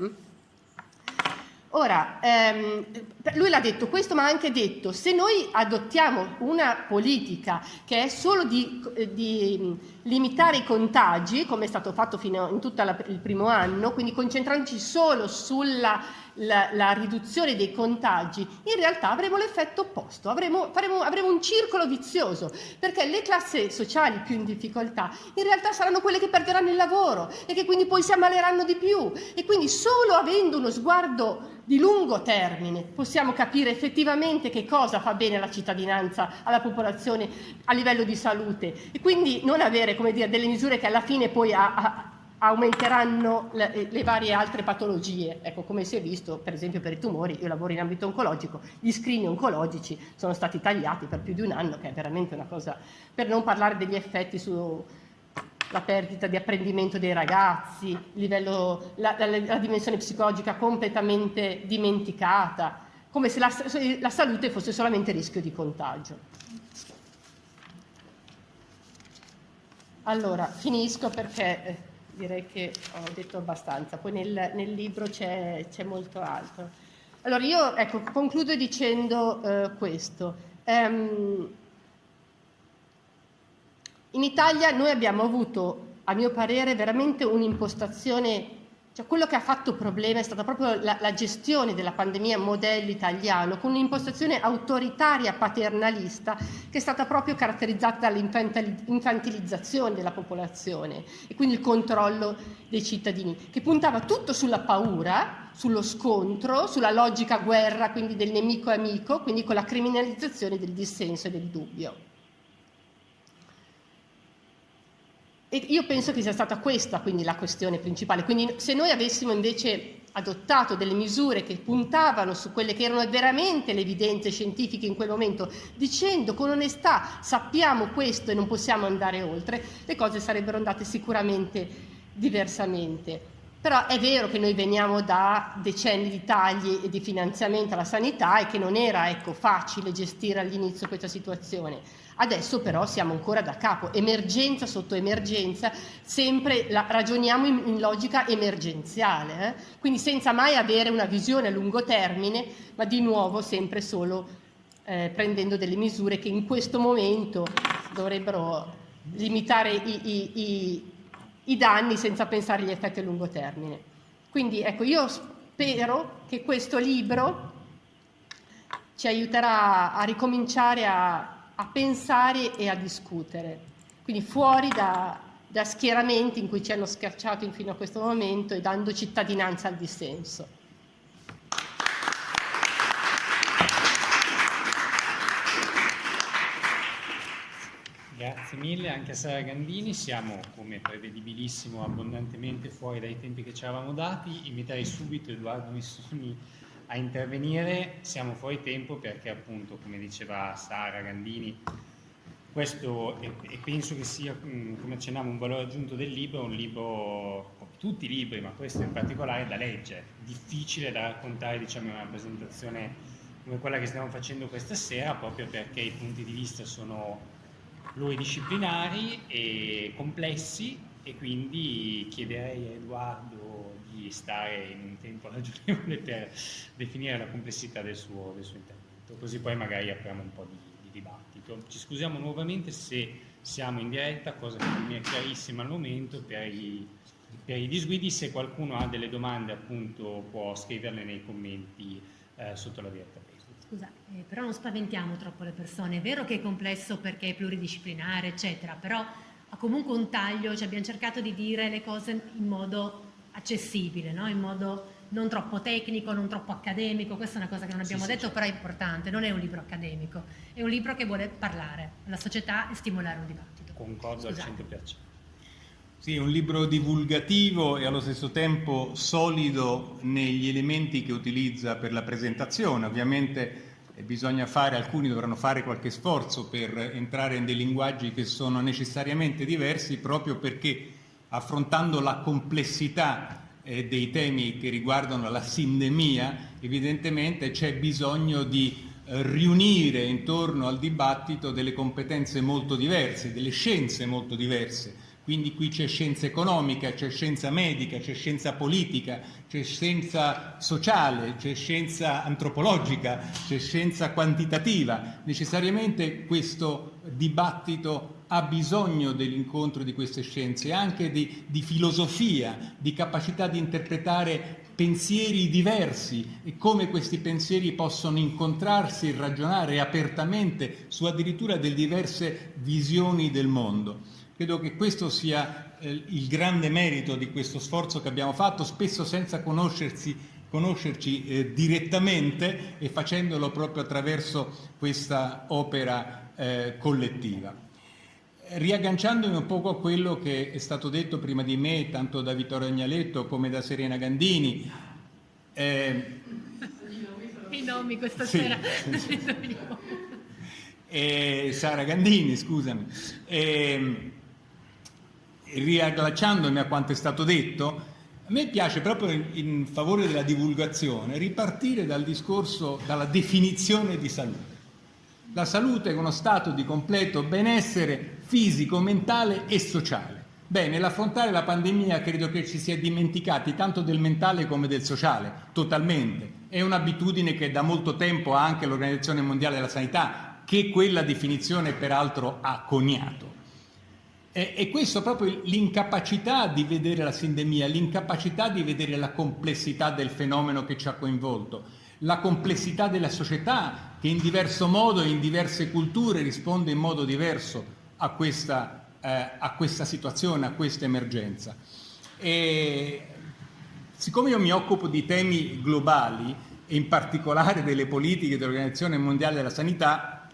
S4: Ora, ehm, lui l'ha detto questo, ma ha anche detto, se noi adottiamo una politica che è solo di, di limitare i contagi, come è stato fatto fino in tutto il primo anno, quindi concentrandoci solo sulla la, la, riduzione dei contagi, in realtà avremo l'effetto opposto, avremo, faremo, avremo un circolo vizioso, perché le classi sociali più in difficoltà in realtà saranno quelle che perderanno il lavoro e che quindi poi si ammaleranno di più. E quindi solo avendo uno sguardo di lungo termine possiamo capire effettivamente che cosa fa bene alla cittadinanza, alla popolazione a livello di salute. E quindi non avere come dire, delle misure che alla fine poi a, a, aumenteranno le, le, varie altre patologie. Ecco, come si è visto, per esempio per i tumori, io lavoro in ambito oncologico, gli screen oncologici sono stati tagliati per più di un anno, che è veramente una cosa, per non parlare degli effetti sulla perdita di apprendimento dei ragazzi, livello, la, la, la, dimensione psicologica completamente dimenticata, come se la, la salute fosse solamente rischio di contagio. Allora, finisco perché eh, direi che ho detto abbastanza, poi nel, nel libro c'è, molto altro. Allora io ecco, concludo dicendo eh, questo. Um, in Italia noi abbiamo avuto, a mio parere, veramente un'impostazione cioè, quello che ha fatto problema è stata proprio la, la gestione della pandemia modello italiano, con un'impostazione autoritaria paternalista che è stata proprio caratterizzata dall'infantilizzazione della popolazione e quindi il controllo dei cittadini, che puntava tutto sulla paura, sullo scontro, sulla logica guerra, quindi del nemico amico, quindi con la criminalizzazione del dissenso e del dubbio. E io penso che sia stata questa quindi la questione principale. Quindi se noi avessimo invece adottato delle misure che puntavano su quelle che erano veramente le evidenze scientifiche in quel momento, dicendo con onestà sappiamo questo e non possiamo andare oltre, le cose sarebbero andate sicuramente diversamente. Però è vero che noi veniamo da decenni di tagli e di finanziamento alla sanità e che non era ecco, facile gestire all'inizio questa situazione. Adesso però siamo ancora da capo, emergenza sotto emergenza, sempre la, ragioniamo in, in, logica emergenziale, eh? quindi senza mai avere una visione a lungo termine, ma di nuovo sempre solo eh, prendendo delle misure che in questo momento dovrebbero limitare i, i, i, i danni senza pensare agli effetti a lungo termine. Quindi ecco, io spero che questo libro ci aiuterà a ricominciare a a pensare e a discutere, quindi fuori da, da schieramenti in cui ci hanno schiacciato fino a questo momento e dando cittadinanza al dissenso.
S1: Grazie mille anche a Sara Gandini, siamo come prevedibilissimo abbondantemente fuori dai tempi che ci eravamo dati, inviterei subito Edoardo Missoni intervenire, siamo fuori tempo perché appunto come diceva Sara Gandini questo e, e penso che sia come accennavo un valore aggiunto del libro, un libro, tutti i libri ma questo in particolare da leggere, difficile da raccontare diciamo in una presentazione come quella che stiamo facendo questa sera proprio perché i punti di vista sono pluridisciplinari e complessi e quindi chiederei a Edoardo stare in un tempo ragionevole per definire la complessità del suo, del suo intervento, così poi magari apriamo un po' di, di, dibattito. Ci scusiamo nuovamente se siamo in diretta, cosa che non mi è chiarissima al momento, per i, per i disguidi, se qualcuno ha delle domande appunto può scriverle nei commenti eh, sotto la diretta.
S2: Scusa, eh, però non spaventiamo troppo le persone. È vero che è complesso perché è pluridisciplinare, eccetera, però ha comunque un taglio, cioè abbiamo cercato di dire le cose in modo accessibile, no? in modo non troppo tecnico, non troppo accademico, questa è una cosa che non abbiamo sì, detto, sì, però è importante, non è un libro accademico, è un libro che vuole parlare alla società e stimolare un dibattito.
S1: Concordo Scusate. al 100%.
S5: Sì, è un libro divulgativo e allo stesso tempo solido negli elementi che utilizza per la presentazione. Ovviamente eh, bisogna fare, alcuni dovranno fare qualche sforzo per entrare in dei linguaggi che sono necessariamente diversi proprio perché affrontando la complessità eh, dei temi che riguardano la sindemia, evidentemente c'è bisogno di eh, riunire intorno al dibattito delle competenze molto diverse, delle scienze molto diverse quindi qui c'è scienza economica, c'è scienza medica, c'è scienza politica, c'è scienza sociale, c'è scienza antropologica, c'è scienza quantitativa. Necessariamente questo dibattito ha bisogno dell'incontro di queste scienze, anche di, di filosofia, di capacità di interpretare pensieri diversi e come questi pensieri possono incontrarsi e ragionare apertamente su addirittura delle diverse visioni del mondo. Credo che questo sia eh, il grande merito di questo sforzo che abbiamo fatto, spesso senza conoscersi, conoscerci eh, direttamente e facendolo proprio attraverso questa opera eh, collettiva. Riagganciandomi un poco a quello che è stato detto prima di me, tanto da Vittorio Agnaletto come da Serena Gandini,
S2: eh, i nomi questa sì, sera. Sì, sì.
S5: Eh, Sara Gandini, scusami. Eh, riallacciandomi a quanto è stato detto, a me piace proprio in, in favore della divulgazione ripartire dal discorso, dalla definizione di salute. La salute è uno stato di completo benessere fisico, mentale e sociale. Beh, nell'affrontare la pandemia credo che ci si è dimenticati tanto del mentale come del sociale, totalmente. È un'abitudine che da molto tempo ha anche l'Organizzazione Mondiale della Sanità, che quella definizione peraltro ha coniato. E, questo proprio l'incapacità di vedere la sindemia, l'incapacità di vedere la complessità del fenomeno che ci ha coinvolto, la complessità della società che in diverso modo e in diverse culture risponde in modo diverso a questa, eh, a questa situazione, a questa emergenza. E siccome io mi occupo di temi globali e in particolare delle politiche dell'Organizzazione Mondiale della Sanità,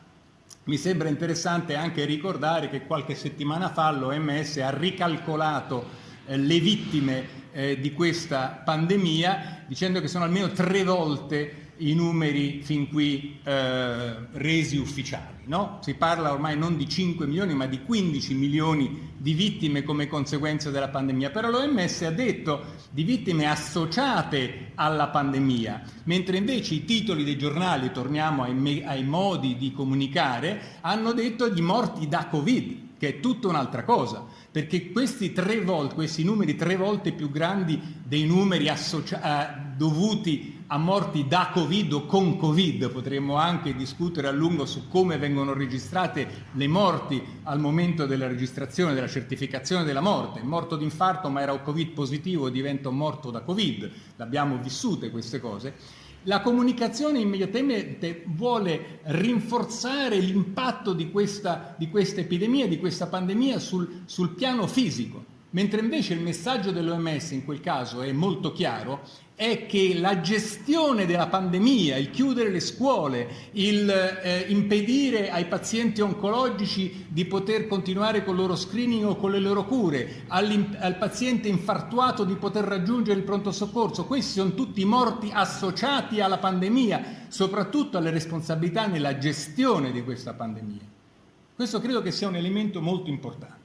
S5: mi sembra interessante anche ricordare che qualche settimana fa l'OMS ha ricalcolato eh, le vittime eh, di questa pandemia dicendo che sono almeno tre volte i numeri fin qui eh, resi ufficiali. No? Si parla ormai non di 5 milioni ma di 15 milioni di vittime come conseguenza della pandemia, però l'OMS ha detto di vittime associate alla pandemia, mentre invece i titoli dei giornali, torniamo ai, ai modi di comunicare, hanno detto di morti da Covid, che è tutta un'altra cosa, perché questi, volte, questi numeri tre volte più grandi dei numeri eh, dovuti a morti da Covid o con Covid, potremmo anche discutere a lungo su come vengono registrate le morti al momento della registrazione, della certificazione della morte. Morto d'infarto ma era Covid positivo diventa morto da Covid, l'abbiamo vissute queste cose. La comunicazione immediatamente vuole rinforzare l'impatto di questa, di questa epidemia, di questa pandemia sul, sul piano fisico, mentre invece il messaggio dell'OMS in quel caso è molto chiaro, è che la gestione della pandemia, il chiudere le scuole, il eh, impedire ai pazienti oncologici di poter continuare con il loro screening o con le loro cure, al paziente infartuato di poter raggiungere il pronto soccorso, questi sono tutti morti associati alla pandemia, soprattutto alle responsabilità nella gestione di questa pandemia. Questo credo che sia un elemento molto importante.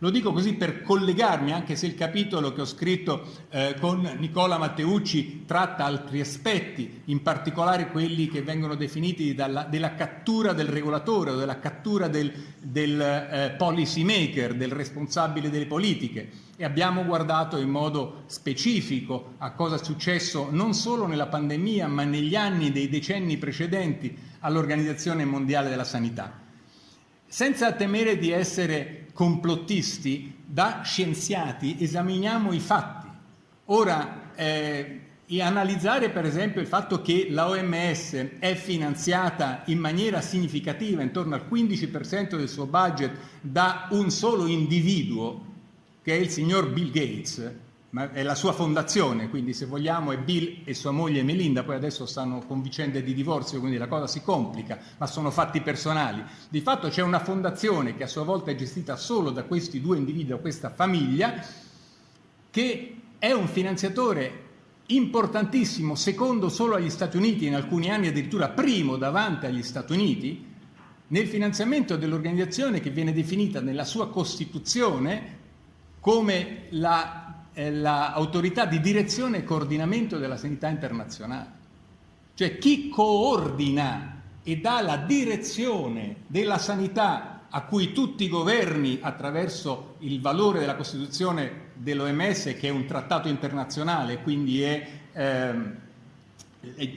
S5: Lo dico così per collegarmi, anche se il capitolo che ho scritto eh, con Nicola Matteucci tratta altri aspetti, in particolare quelli che vengono definiti dalla, della cattura del regolatore o della cattura del, del eh, policy maker, del responsabile delle politiche. E abbiamo guardato in modo specifico a cosa è successo non solo nella pandemia, ma negli anni dei decenni precedenti all'Organizzazione Mondiale della Sanità. Senza temere di essere complottisti, da scienziati esaminiamo i fatti. Ora, eh, analizzare per esempio il fatto che la OMS è finanziata in maniera significativa, intorno al 15% del suo budget, da un solo individuo, che è il signor Bill Gates, ma è la sua fondazione, quindi se vogliamo è Bill e sua moglie Melinda, poi adesso stanno con vicende di divorzio, quindi la cosa si complica, ma sono fatti personali. Di fatto c'è una fondazione che a sua volta è gestita solo da questi due individui, da questa famiglia, che è un finanziatore importantissimo, secondo solo agli Stati Uniti, in alcuni anni addirittura primo davanti agli Stati Uniti, nel finanziamento dell'organizzazione che viene definita nella sua Costituzione come la l'autorità di direzione e coordinamento della sanità internazionale. Cioè chi coordina e dà la direzione della sanità a cui tutti i governi, attraverso il valore della Costituzione dell'OMS, che è un trattato internazionale, quindi è, ehm,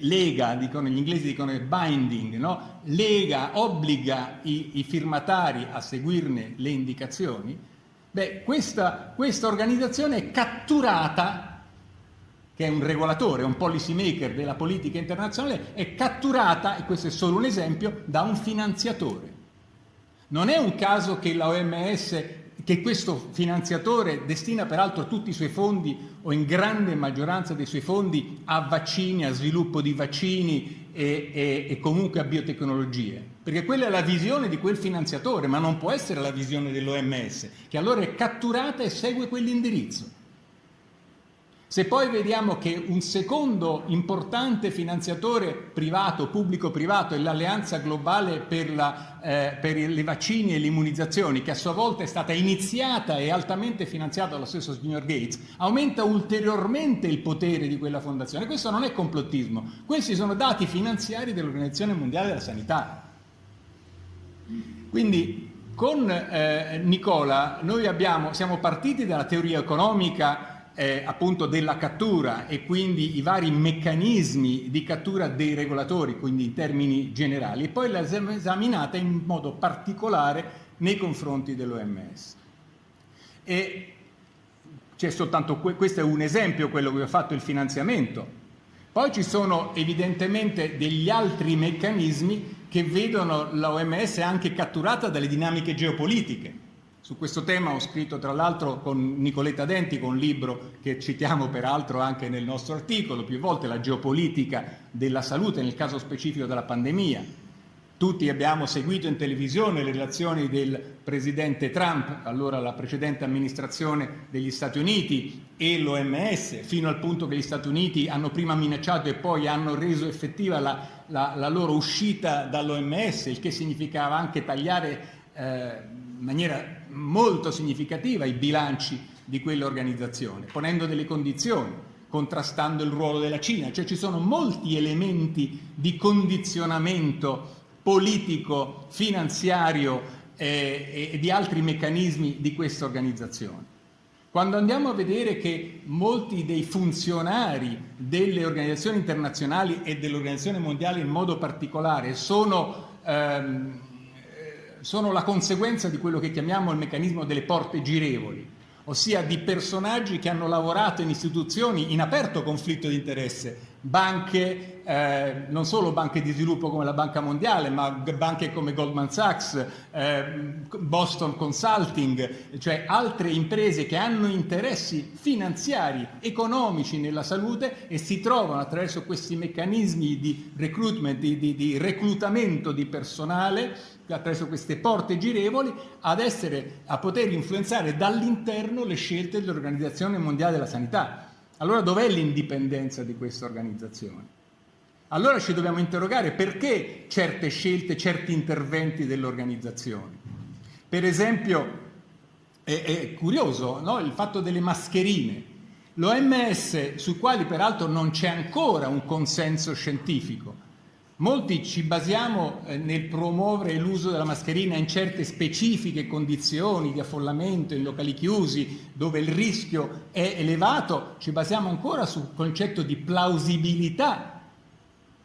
S5: lega, dicono, gli inglesi dicono binding, no? lega, obbliga i, i firmatari a seguirne le indicazioni, Beh, questa, questa organizzazione è catturata, che è un regolatore, un policy maker della politica internazionale, è catturata, e questo è solo un esempio, da un finanziatore. Non è un caso che la OMS, che questo finanziatore destina peraltro tutti i suoi fondi o in grande maggioranza dei suoi fondi a vaccini, a sviluppo di vaccini e, e, e comunque a biotecnologie perché quella è la visione di quel finanziatore, ma non può essere la visione dell'OMS, che allora è catturata e segue quell'indirizzo. Se poi vediamo che un secondo importante finanziatore privato, pubblico-privato, è l'Alleanza Globale per, la, eh, per i vaccini e le immunizzazioni, che a sua volta è stata iniziata e altamente finanziata dallo stesso signor Gates, aumenta ulteriormente il potere di quella fondazione. Questo non è complottismo, questi sono dati finanziari dell'Organizzazione Mondiale della Sanità. Quindi con eh, Nicola noi abbiamo, siamo partiti dalla teoria economica eh, appunto della cattura e quindi i vari meccanismi di cattura dei regolatori, quindi in termini generali, e poi l'abbiamo esaminata in modo particolare nei confronti dell'OMS. E c'è soltanto, questo è un esempio, quello che ho fatto il finanziamento. Poi ci sono evidentemente degli altri meccanismi che vedono l'OMS anche catturata dalle dinamiche geopolitiche. Su questo tema ho scritto tra l'altro con Nicoletta Denti, con un libro che citiamo peraltro anche nel nostro articolo, più volte la geopolitica della salute, nel caso specifico della pandemia. Tutti abbiamo seguito in televisione le relazioni del presidente Trump, allora la precedente amministrazione degli Stati Uniti e l'OMS, fino al punto che gli Stati Uniti hanno prima minacciato e poi hanno reso effettiva la la, la loro uscita dall'OMS, il che significava anche tagliare eh, in maniera molto significativa i bilanci di quell'organizzazione, ponendo delle condizioni, contrastando il ruolo della Cina, cioè ci sono molti elementi di condizionamento politico, finanziario eh, e di altri meccanismi di questa organizzazione. Quando andiamo a vedere che molti dei funzionari delle organizzazioni internazionali e dell'Organizzazione Mondiale in modo particolare sono, ehm, sono la conseguenza di quello che chiamiamo il meccanismo delle porte girevoli, ossia di personaggi che hanno lavorato in istituzioni in aperto conflitto di interesse banche, eh, non solo banche di sviluppo come la Banca Mondiale, ma banche come Goldman Sachs, eh, Boston Consulting, cioè altre imprese che hanno interessi finanziari, economici nella salute e si trovano attraverso questi meccanismi di recruitment, di, di, di reclutamento di personale, attraverso queste porte girevoli, ad essere, a poter influenzare dall'interno le scelte dell'Organizzazione Mondiale della Sanità allora dov'è l'indipendenza di questa organizzazione? Allora ci dobbiamo interrogare perché certe scelte, certi interventi dell'organizzazione. Per esempio, è, è curioso no? il fatto delle mascherine. L'OMS, sui quali peraltro non c'è ancora un consenso scientifico, Molti ci basiamo eh, nel promuovere l'uso della mascherina in certe specifiche condizioni di affollamento, in locali chiusi, dove il rischio è elevato, ci basiamo ancora sul concetto di plausibilità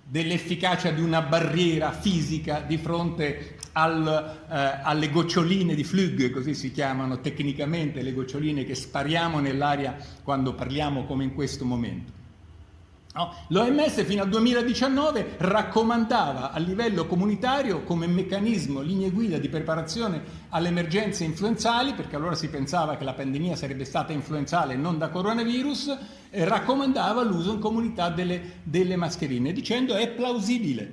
S5: dell'efficacia di una barriera fisica di fronte al, eh, alle goccioline di Flug, così si chiamano tecnicamente le goccioline che spariamo nell'aria quando parliamo come in questo momento. No? L'OMS fino al 2019 raccomandava a livello comunitario come meccanismo, linee guida di preparazione alle emergenze influenzali, perché allora si pensava che la pandemia sarebbe stata influenzale e non da coronavirus, eh, raccomandava l'uso in comunità delle, delle mascherine, dicendo è plausibile,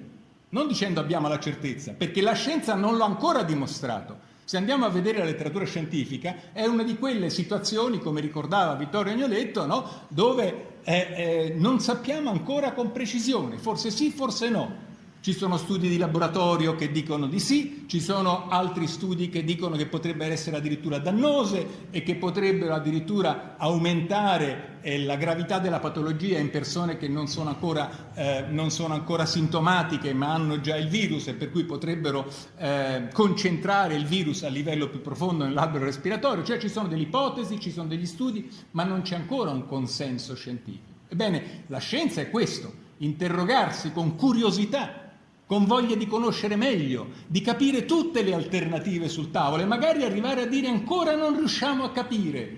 S5: non dicendo abbiamo la certezza, perché la scienza non l'ha ancora dimostrato. Se andiamo a vedere la letteratura scientifica, è una di quelle situazioni, come ricordava Vittorio Agnoletto, no? dove eh, eh, non sappiamo ancora con precisione, forse sì, forse no. Ci sono studi di laboratorio che dicono di sì, ci sono altri studi che dicono che potrebbero essere addirittura dannose e che potrebbero addirittura aumentare eh, la gravità della patologia in persone che non sono, ancora, eh, non sono, ancora, sintomatiche ma hanno già il virus e per cui potrebbero eh, concentrare il virus a livello più profondo nell'albero respiratorio. Cioè ci sono delle ipotesi, ci sono degli studi, ma non c'è ancora un consenso scientifico. Ebbene, la scienza è questo, interrogarsi con curiosità con voglia di conoscere meglio, di capire tutte le alternative sul tavolo e magari arrivare a dire ancora non riusciamo a capire,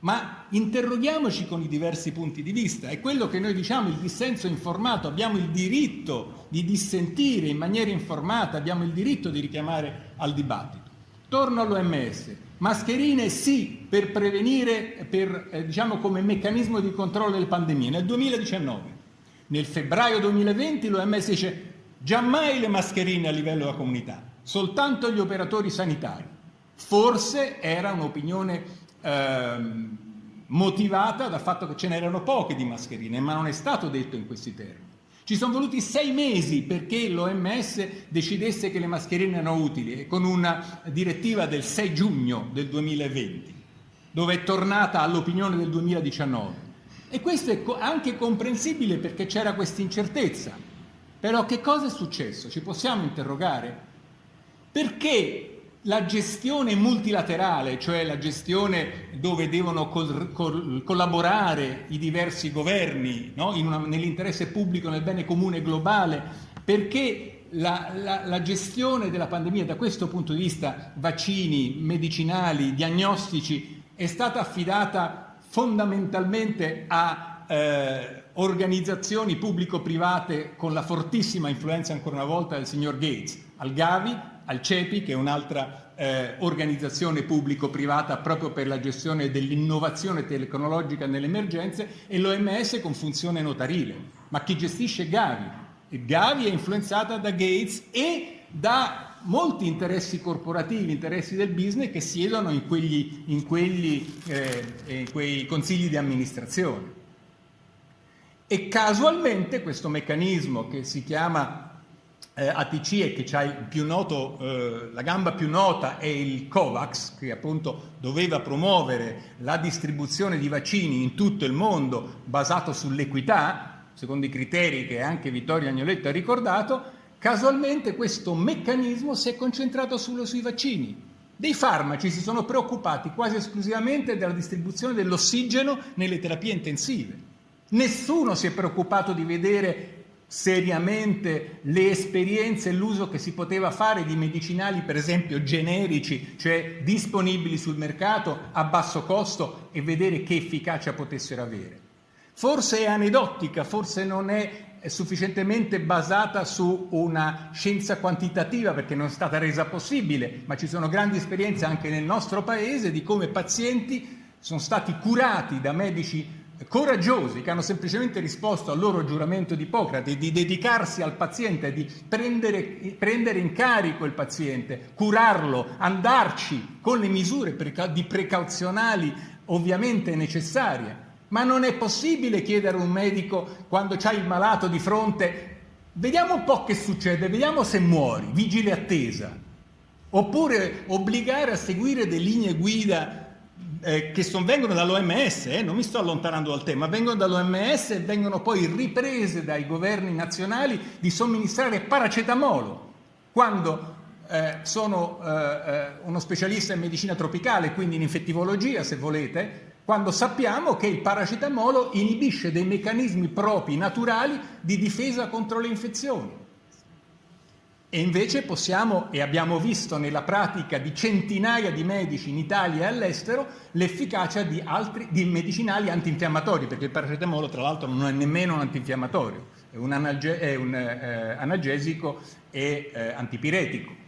S5: ma interroghiamoci con i diversi punti di vista. È quello che noi diciamo, il dissenso informato, abbiamo il diritto di dissentire in maniera informata, abbiamo il diritto di richiamare al dibattito. Torno all'OMS. Mascherine sì per prevenire, per, eh, diciamo come meccanismo di controllo delle pandemie. Nel 2019, nel febbraio 2020 l'OMS dice Giammai le mascherine a livello della comunità, soltanto gli operatori sanitari. Forse era un'opinione eh, motivata dal fatto che ce n'erano poche di mascherine, ma non è stato detto in questi termini. Ci sono voluti sei mesi perché l'OMS decidesse che le mascherine erano utili, con una direttiva del 6 giugno del 2020, dove è tornata all'opinione del 2019. E questo è anche comprensibile perché c'era questa incertezza. Però che cosa è successo? Ci possiamo interrogare? Perché la gestione multilaterale, cioè la gestione dove devono col, col, collaborare i diversi governi no? nell'interesse pubblico, nel bene comune globale, perché la, la, la, gestione della pandemia da questo punto di vista, vaccini, medicinali, diagnostici, è stata affidata fondamentalmente a eh, organizzazioni pubblico-private con la fortissima influenza ancora una volta del signor Gates, al Gavi, al CEPI, che è un'altra eh, organizzazione pubblico-privata proprio per la gestione dell'innovazione tecnologica nelle emergenze, e l'OMS con funzione notarile. Ma chi gestisce Gavi? Gavi è influenzata da Gates e da molti interessi corporativi, interessi del business che siedono in, quegli, in, quelli, eh, in quei consigli di amministrazione. E casualmente questo meccanismo che si chiama eh, ATC e che ha eh, la gamba più nota è il COVAX, che appunto doveva promuovere la distribuzione di vaccini in tutto il mondo basato sull'equità, secondo i criteri che anche Vittorio Agnoletto ha ricordato, casualmente questo meccanismo si è concentrato solo sui vaccini. Dei farmaci si sono preoccupati quasi esclusivamente della distribuzione dell'ossigeno nelle terapie intensive. Nessuno si è preoccupato di vedere seriamente le esperienze e l'uso che si poteva fare di medicinali, per esempio generici, cioè disponibili sul mercato a basso costo e vedere che efficacia potessero avere. forse è aneddotica, forse non è sufficientemente basata su una scienza quantitativa perché non è stata resa possibile, ma ci sono grandi esperienze anche nel nostro paese di come pazienti sono stati curati da medici coraggiosi che hanno semplicemente risposto al loro giuramento di Ippocrate di dedicarsi al paziente, di prendere, prendere in carico il paziente, curarlo, andarci con le misure di precauzionali ovviamente necessarie. Ma non è possibile chiedere a un medico quando c'hai il malato di fronte vediamo un po' che succede, vediamo se muori, vigile attesa. Oppure obbligare a seguire delle linee guida eh, che son, vengono dall'OMS, eh, non mi sto allontanando dal tema, vengono dall'OMS e vengono poi riprese dai governi nazionali di somministrare paracetamolo quando eh, sono eh, eh, uno specialista in medicina tropicale, quindi in infettivologia se volete, quando sappiamo che il paracetamolo inibisce dei meccanismi propri, naturali, di difesa contro le infezioni. E invece possiamo, e abbiamo visto nella pratica di centinaia di medici in Italia e all'estero, l'efficacia di, altri, di medicinali antinfiammatori, perché il paracetamolo tra l'altro non è nemmeno un antinfiammatorio, è un, analge, è un eh, analgesico e eh, antipiretico.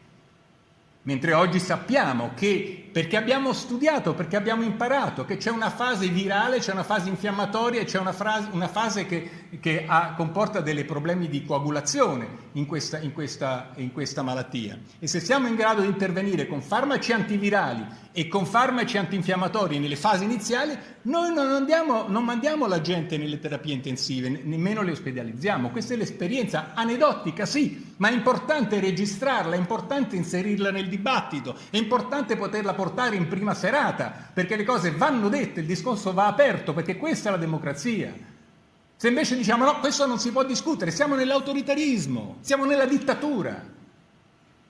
S5: Mentre oggi sappiamo che, perché abbiamo studiato, perché abbiamo imparato, che c'è una fase virale, c'è una fase infiammatoria e c'è una, una, fase che, che ha, comporta dei problemi di coagulazione in questa, in, questa, in questa malattia. E se siamo in grado di intervenire con farmaci antivirali e con farmaci antinfiammatori nelle fasi iniziali, noi non, andiamo, non mandiamo la gente nelle terapie intensive, nemmeno le ospedalizziamo. Questa è l'esperienza aneddotica, sì, ma è importante registrarla, è importante inserirla nel dibattito, è importante poterla portare in prima serata, perché le cose vanno dette, il discorso va aperto, perché questa è la democrazia. Se invece diciamo no, questo non si può discutere, siamo nell'autoritarismo, siamo nella dittatura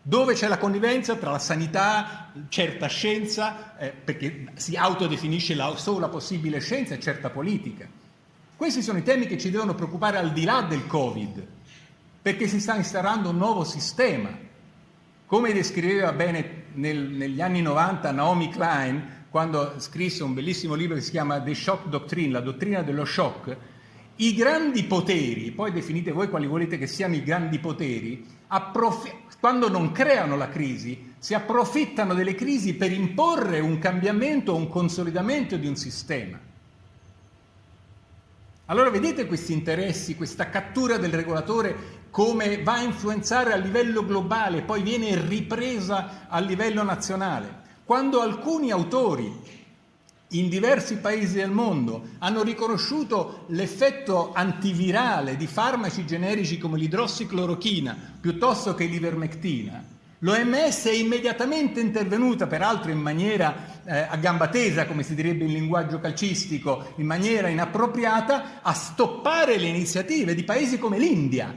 S5: dove c'è la connivenza tra la sanità, certa scienza, eh, perché si autodefinisce la sola possibile scienza e certa politica. Questi sono i temi che ci devono preoccupare al di là del Covid, perché si sta instaurando un nuovo sistema. Come descriveva bene nel, negli anni 90 Naomi Klein, quando scrisse un bellissimo libro che si chiama The Shock Doctrine, la dottrina dello shock, i grandi poteri, poi definite voi quali volete che siano i grandi poteri, quando non creano la crisi, si approfittano delle crisi per imporre un cambiamento o un consolidamento di un sistema. Allora vedete questi interessi, questa cattura del regolatore come va a influenzare a livello globale, poi viene ripresa a livello nazionale. Quando alcuni autori in diversi paesi del mondo hanno riconosciuto l'effetto antivirale di farmaci generici come l'idrossiclorochina piuttosto che l'ivermectina, l'OMS è immediatamente intervenuta, peraltro in maniera eh, a gamba tesa, come si direbbe in linguaggio calcistico, in maniera inappropriata, a stoppare le iniziative di paesi come l'India,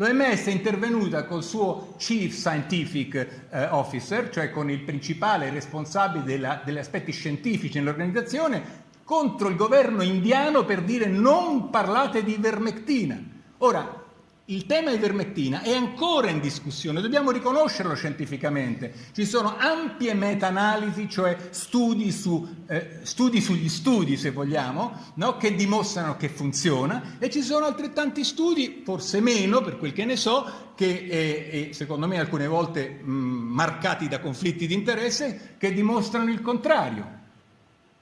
S5: L'OMS è intervenuta col suo Chief Scientific eh, Officer, cioè con il principale responsabile della, degli aspetti scientifici nell'organizzazione, contro il governo indiano per dire non parlate di ivermectina. Ora, il tema ivermectina è ancora in discussione, dobbiamo riconoscerlo scientificamente. Ci sono ampie meta-analisi, cioè studi, su, eh, studi, sugli studi, se vogliamo, no? che dimostrano che funziona, e ci sono altrettanti studi, forse meno per quel che ne so, che eh, secondo me alcune volte mh, marcati da conflitti di interesse, che dimostrano il contrario.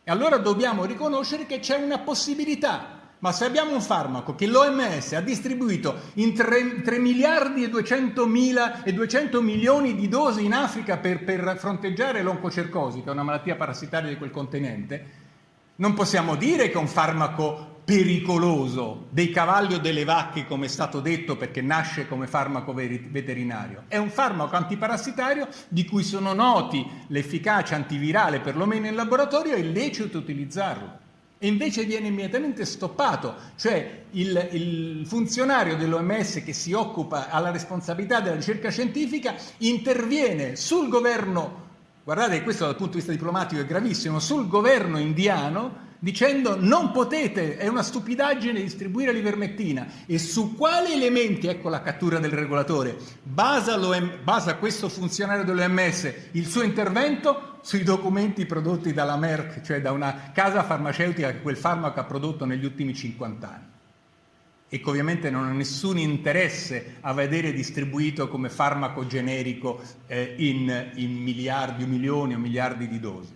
S5: E allora dobbiamo riconoscere che c'è una possibilità ma se abbiamo un farmaco che l'OMS ha distribuito in 3, 3 miliardi e 200, mila, e 200 milioni di dosi in Africa per, per fronteggiare l'oncocercosi, che è una malattia parassitaria di quel continente, non possiamo dire che è un farmaco pericoloso dei cavalli o delle vacche, come è stato detto, perché nasce come farmaco veterinario. È un farmaco antiparassitario di cui sono noti l'efficacia antivirale, perlomeno in laboratorio, è lecito utilizzarlo e invece viene immediatamente stoppato, cioè il, il funzionario dell'OMS che si occupa alla responsabilità della ricerca scientifica interviene sul governo, guardate questo dal punto di vista diplomatico è gravissimo, sul governo indiano dicendo non potete, è una stupidaggine distribuire l'ivermectina. E su quali elementi, ecco la cattura del regolatore, basa, basa questo funzionario dell'OMS il suo intervento? Sui documenti prodotti dalla Merck, cioè da una casa farmaceutica che quel farmaco ha prodotto negli ultimi 50 anni e che ovviamente non ha nessun interesse a vedere distribuito come farmaco generico eh, in, in miliardi o milioni o miliardi di dosi.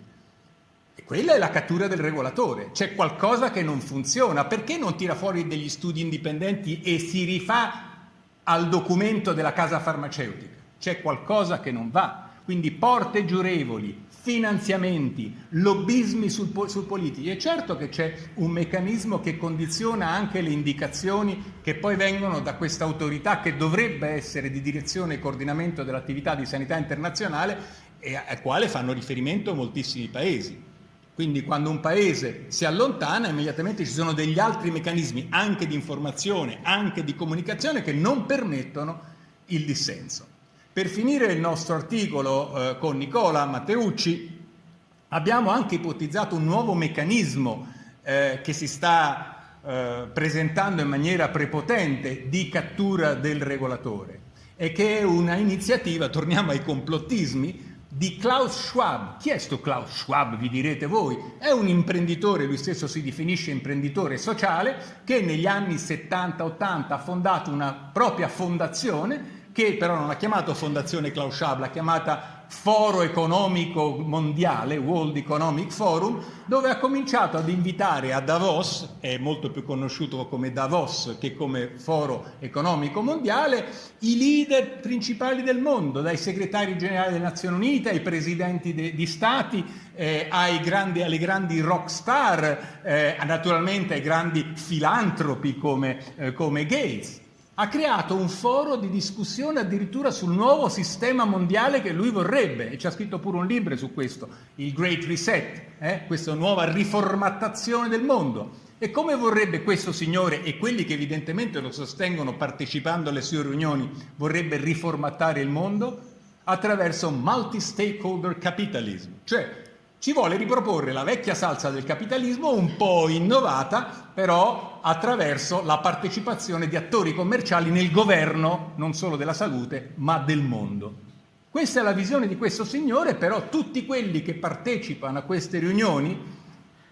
S5: Quella è la cattura del regolatore. C'è qualcosa che non funziona. Perché non tira fuori degli studi indipendenti e si rifà al documento della casa farmaceutica? C'è qualcosa che non va. Quindi porte giurevoli, finanziamenti, lobbismi sul, sul politici. È certo che c'è un meccanismo che condiziona anche le indicazioni che poi vengono da questa autorità che dovrebbe essere di direzione e coordinamento dell'attività di sanità internazionale e al quale fanno riferimento moltissimi paesi. Quindi quando un paese si allontana immediatamente ci sono degli altri meccanismi anche di informazione, anche di comunicazione che non permettono il dissenso. Per finire il nostro articolo eh, con Nicola Matteucci abbiamo anche ipotizzato un nuovo meccanismo eh, che si sta eh, presentando in maniera prepotente di cattura del regolatore e che è una iniziativa, torniamo ai complottismi, di Klaus Schwab. Chi è sto Klaus Schwab, vi direte voi? È un imprenditore, lui stesso si definisce imprenditore sociale, che negli anni 70-80 ha fondato una propria fondazione che però non ha chiamato Fondazione Klaus Schwab, l'ha chiamata Foro Economico Mondiale, World Economic Forum, dove ha cominciato ad invitare a Davos, è molto più conosciuto come Davos che come Foro Economico Mondiale, i leader principali del mondo, dai segretari generali delle Nazioni Unite, ai presidenti de, di stati, eh, grandi, alle grandi rock star, eh, naturalmente ai grandi filantropi come, eh, come Gates ha creato un foro di discussione addirittura sul nuovo sistema mondiale che lui vorrebbe e ci ha scritto pure un libro su questo, il Great Reset, eh? questa nuova riformattazione del mondo. E come vorrebbe questo signore e quelli che evidentemente lo sostengono partecipando alle sue riunioni, vorrebbe riformattare il mondo? Attraverso multi-stakeholder capitalism, cioè ci vuole riproporre la vecchia salsa del capitalismo un po' innovata, però attraverso la partecipazione di attori commerciali nel governo non solo della salute, ma del mondo. Questa è la visione di questo signore, però tutti quelli che partecipano a queste riunioni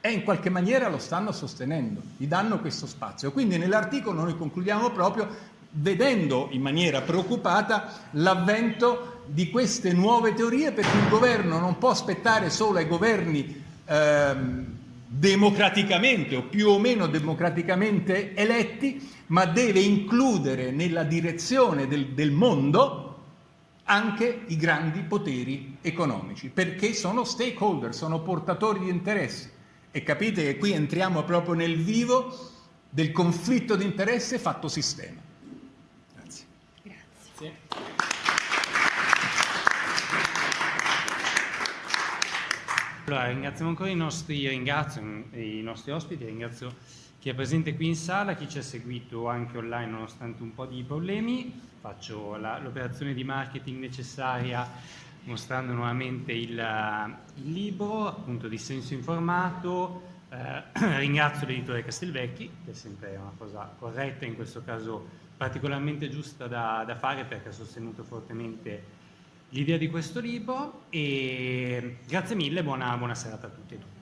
S5: e in qualche maniera lo stanno sostenendo, gli danno questo spazio. Quindi nell'articolo noi concludiamo proprio vedendo in maniera preoccupata l'avvento di queste nuove teorie perché il governo non può aspettare solo ai governi ehm, democraticamente o più o meno democraticamente eletti, ma deve includere nella direzione del, del mondo anche i grandi poteri economici, perché sono stakeholder, sono portatori di interessi. E capite che qui entriamo proprio nel vivo del conflitto di interesse fatto sistema.
S4: Grazie.
S1: Allora, ringraziamo ancora i nostri, ringrazio i nostri ospiti, ringrazio chi è presente qui in sala, chi ci ha seguito anche online nonostante un po' di problemi. Faccio l'operazione di marketing necessaria mostrando nuovamente il, il libro, appunto di senso informato. Eh, ringrazio l'editore Castelvecchi, che è sempre una cosa corretta in questo caso particolarmente giusta da, da fare perché ha sostenuto fortemente l'idea di questo libro e grazie mille, buona, buona serata a tutti e tutti.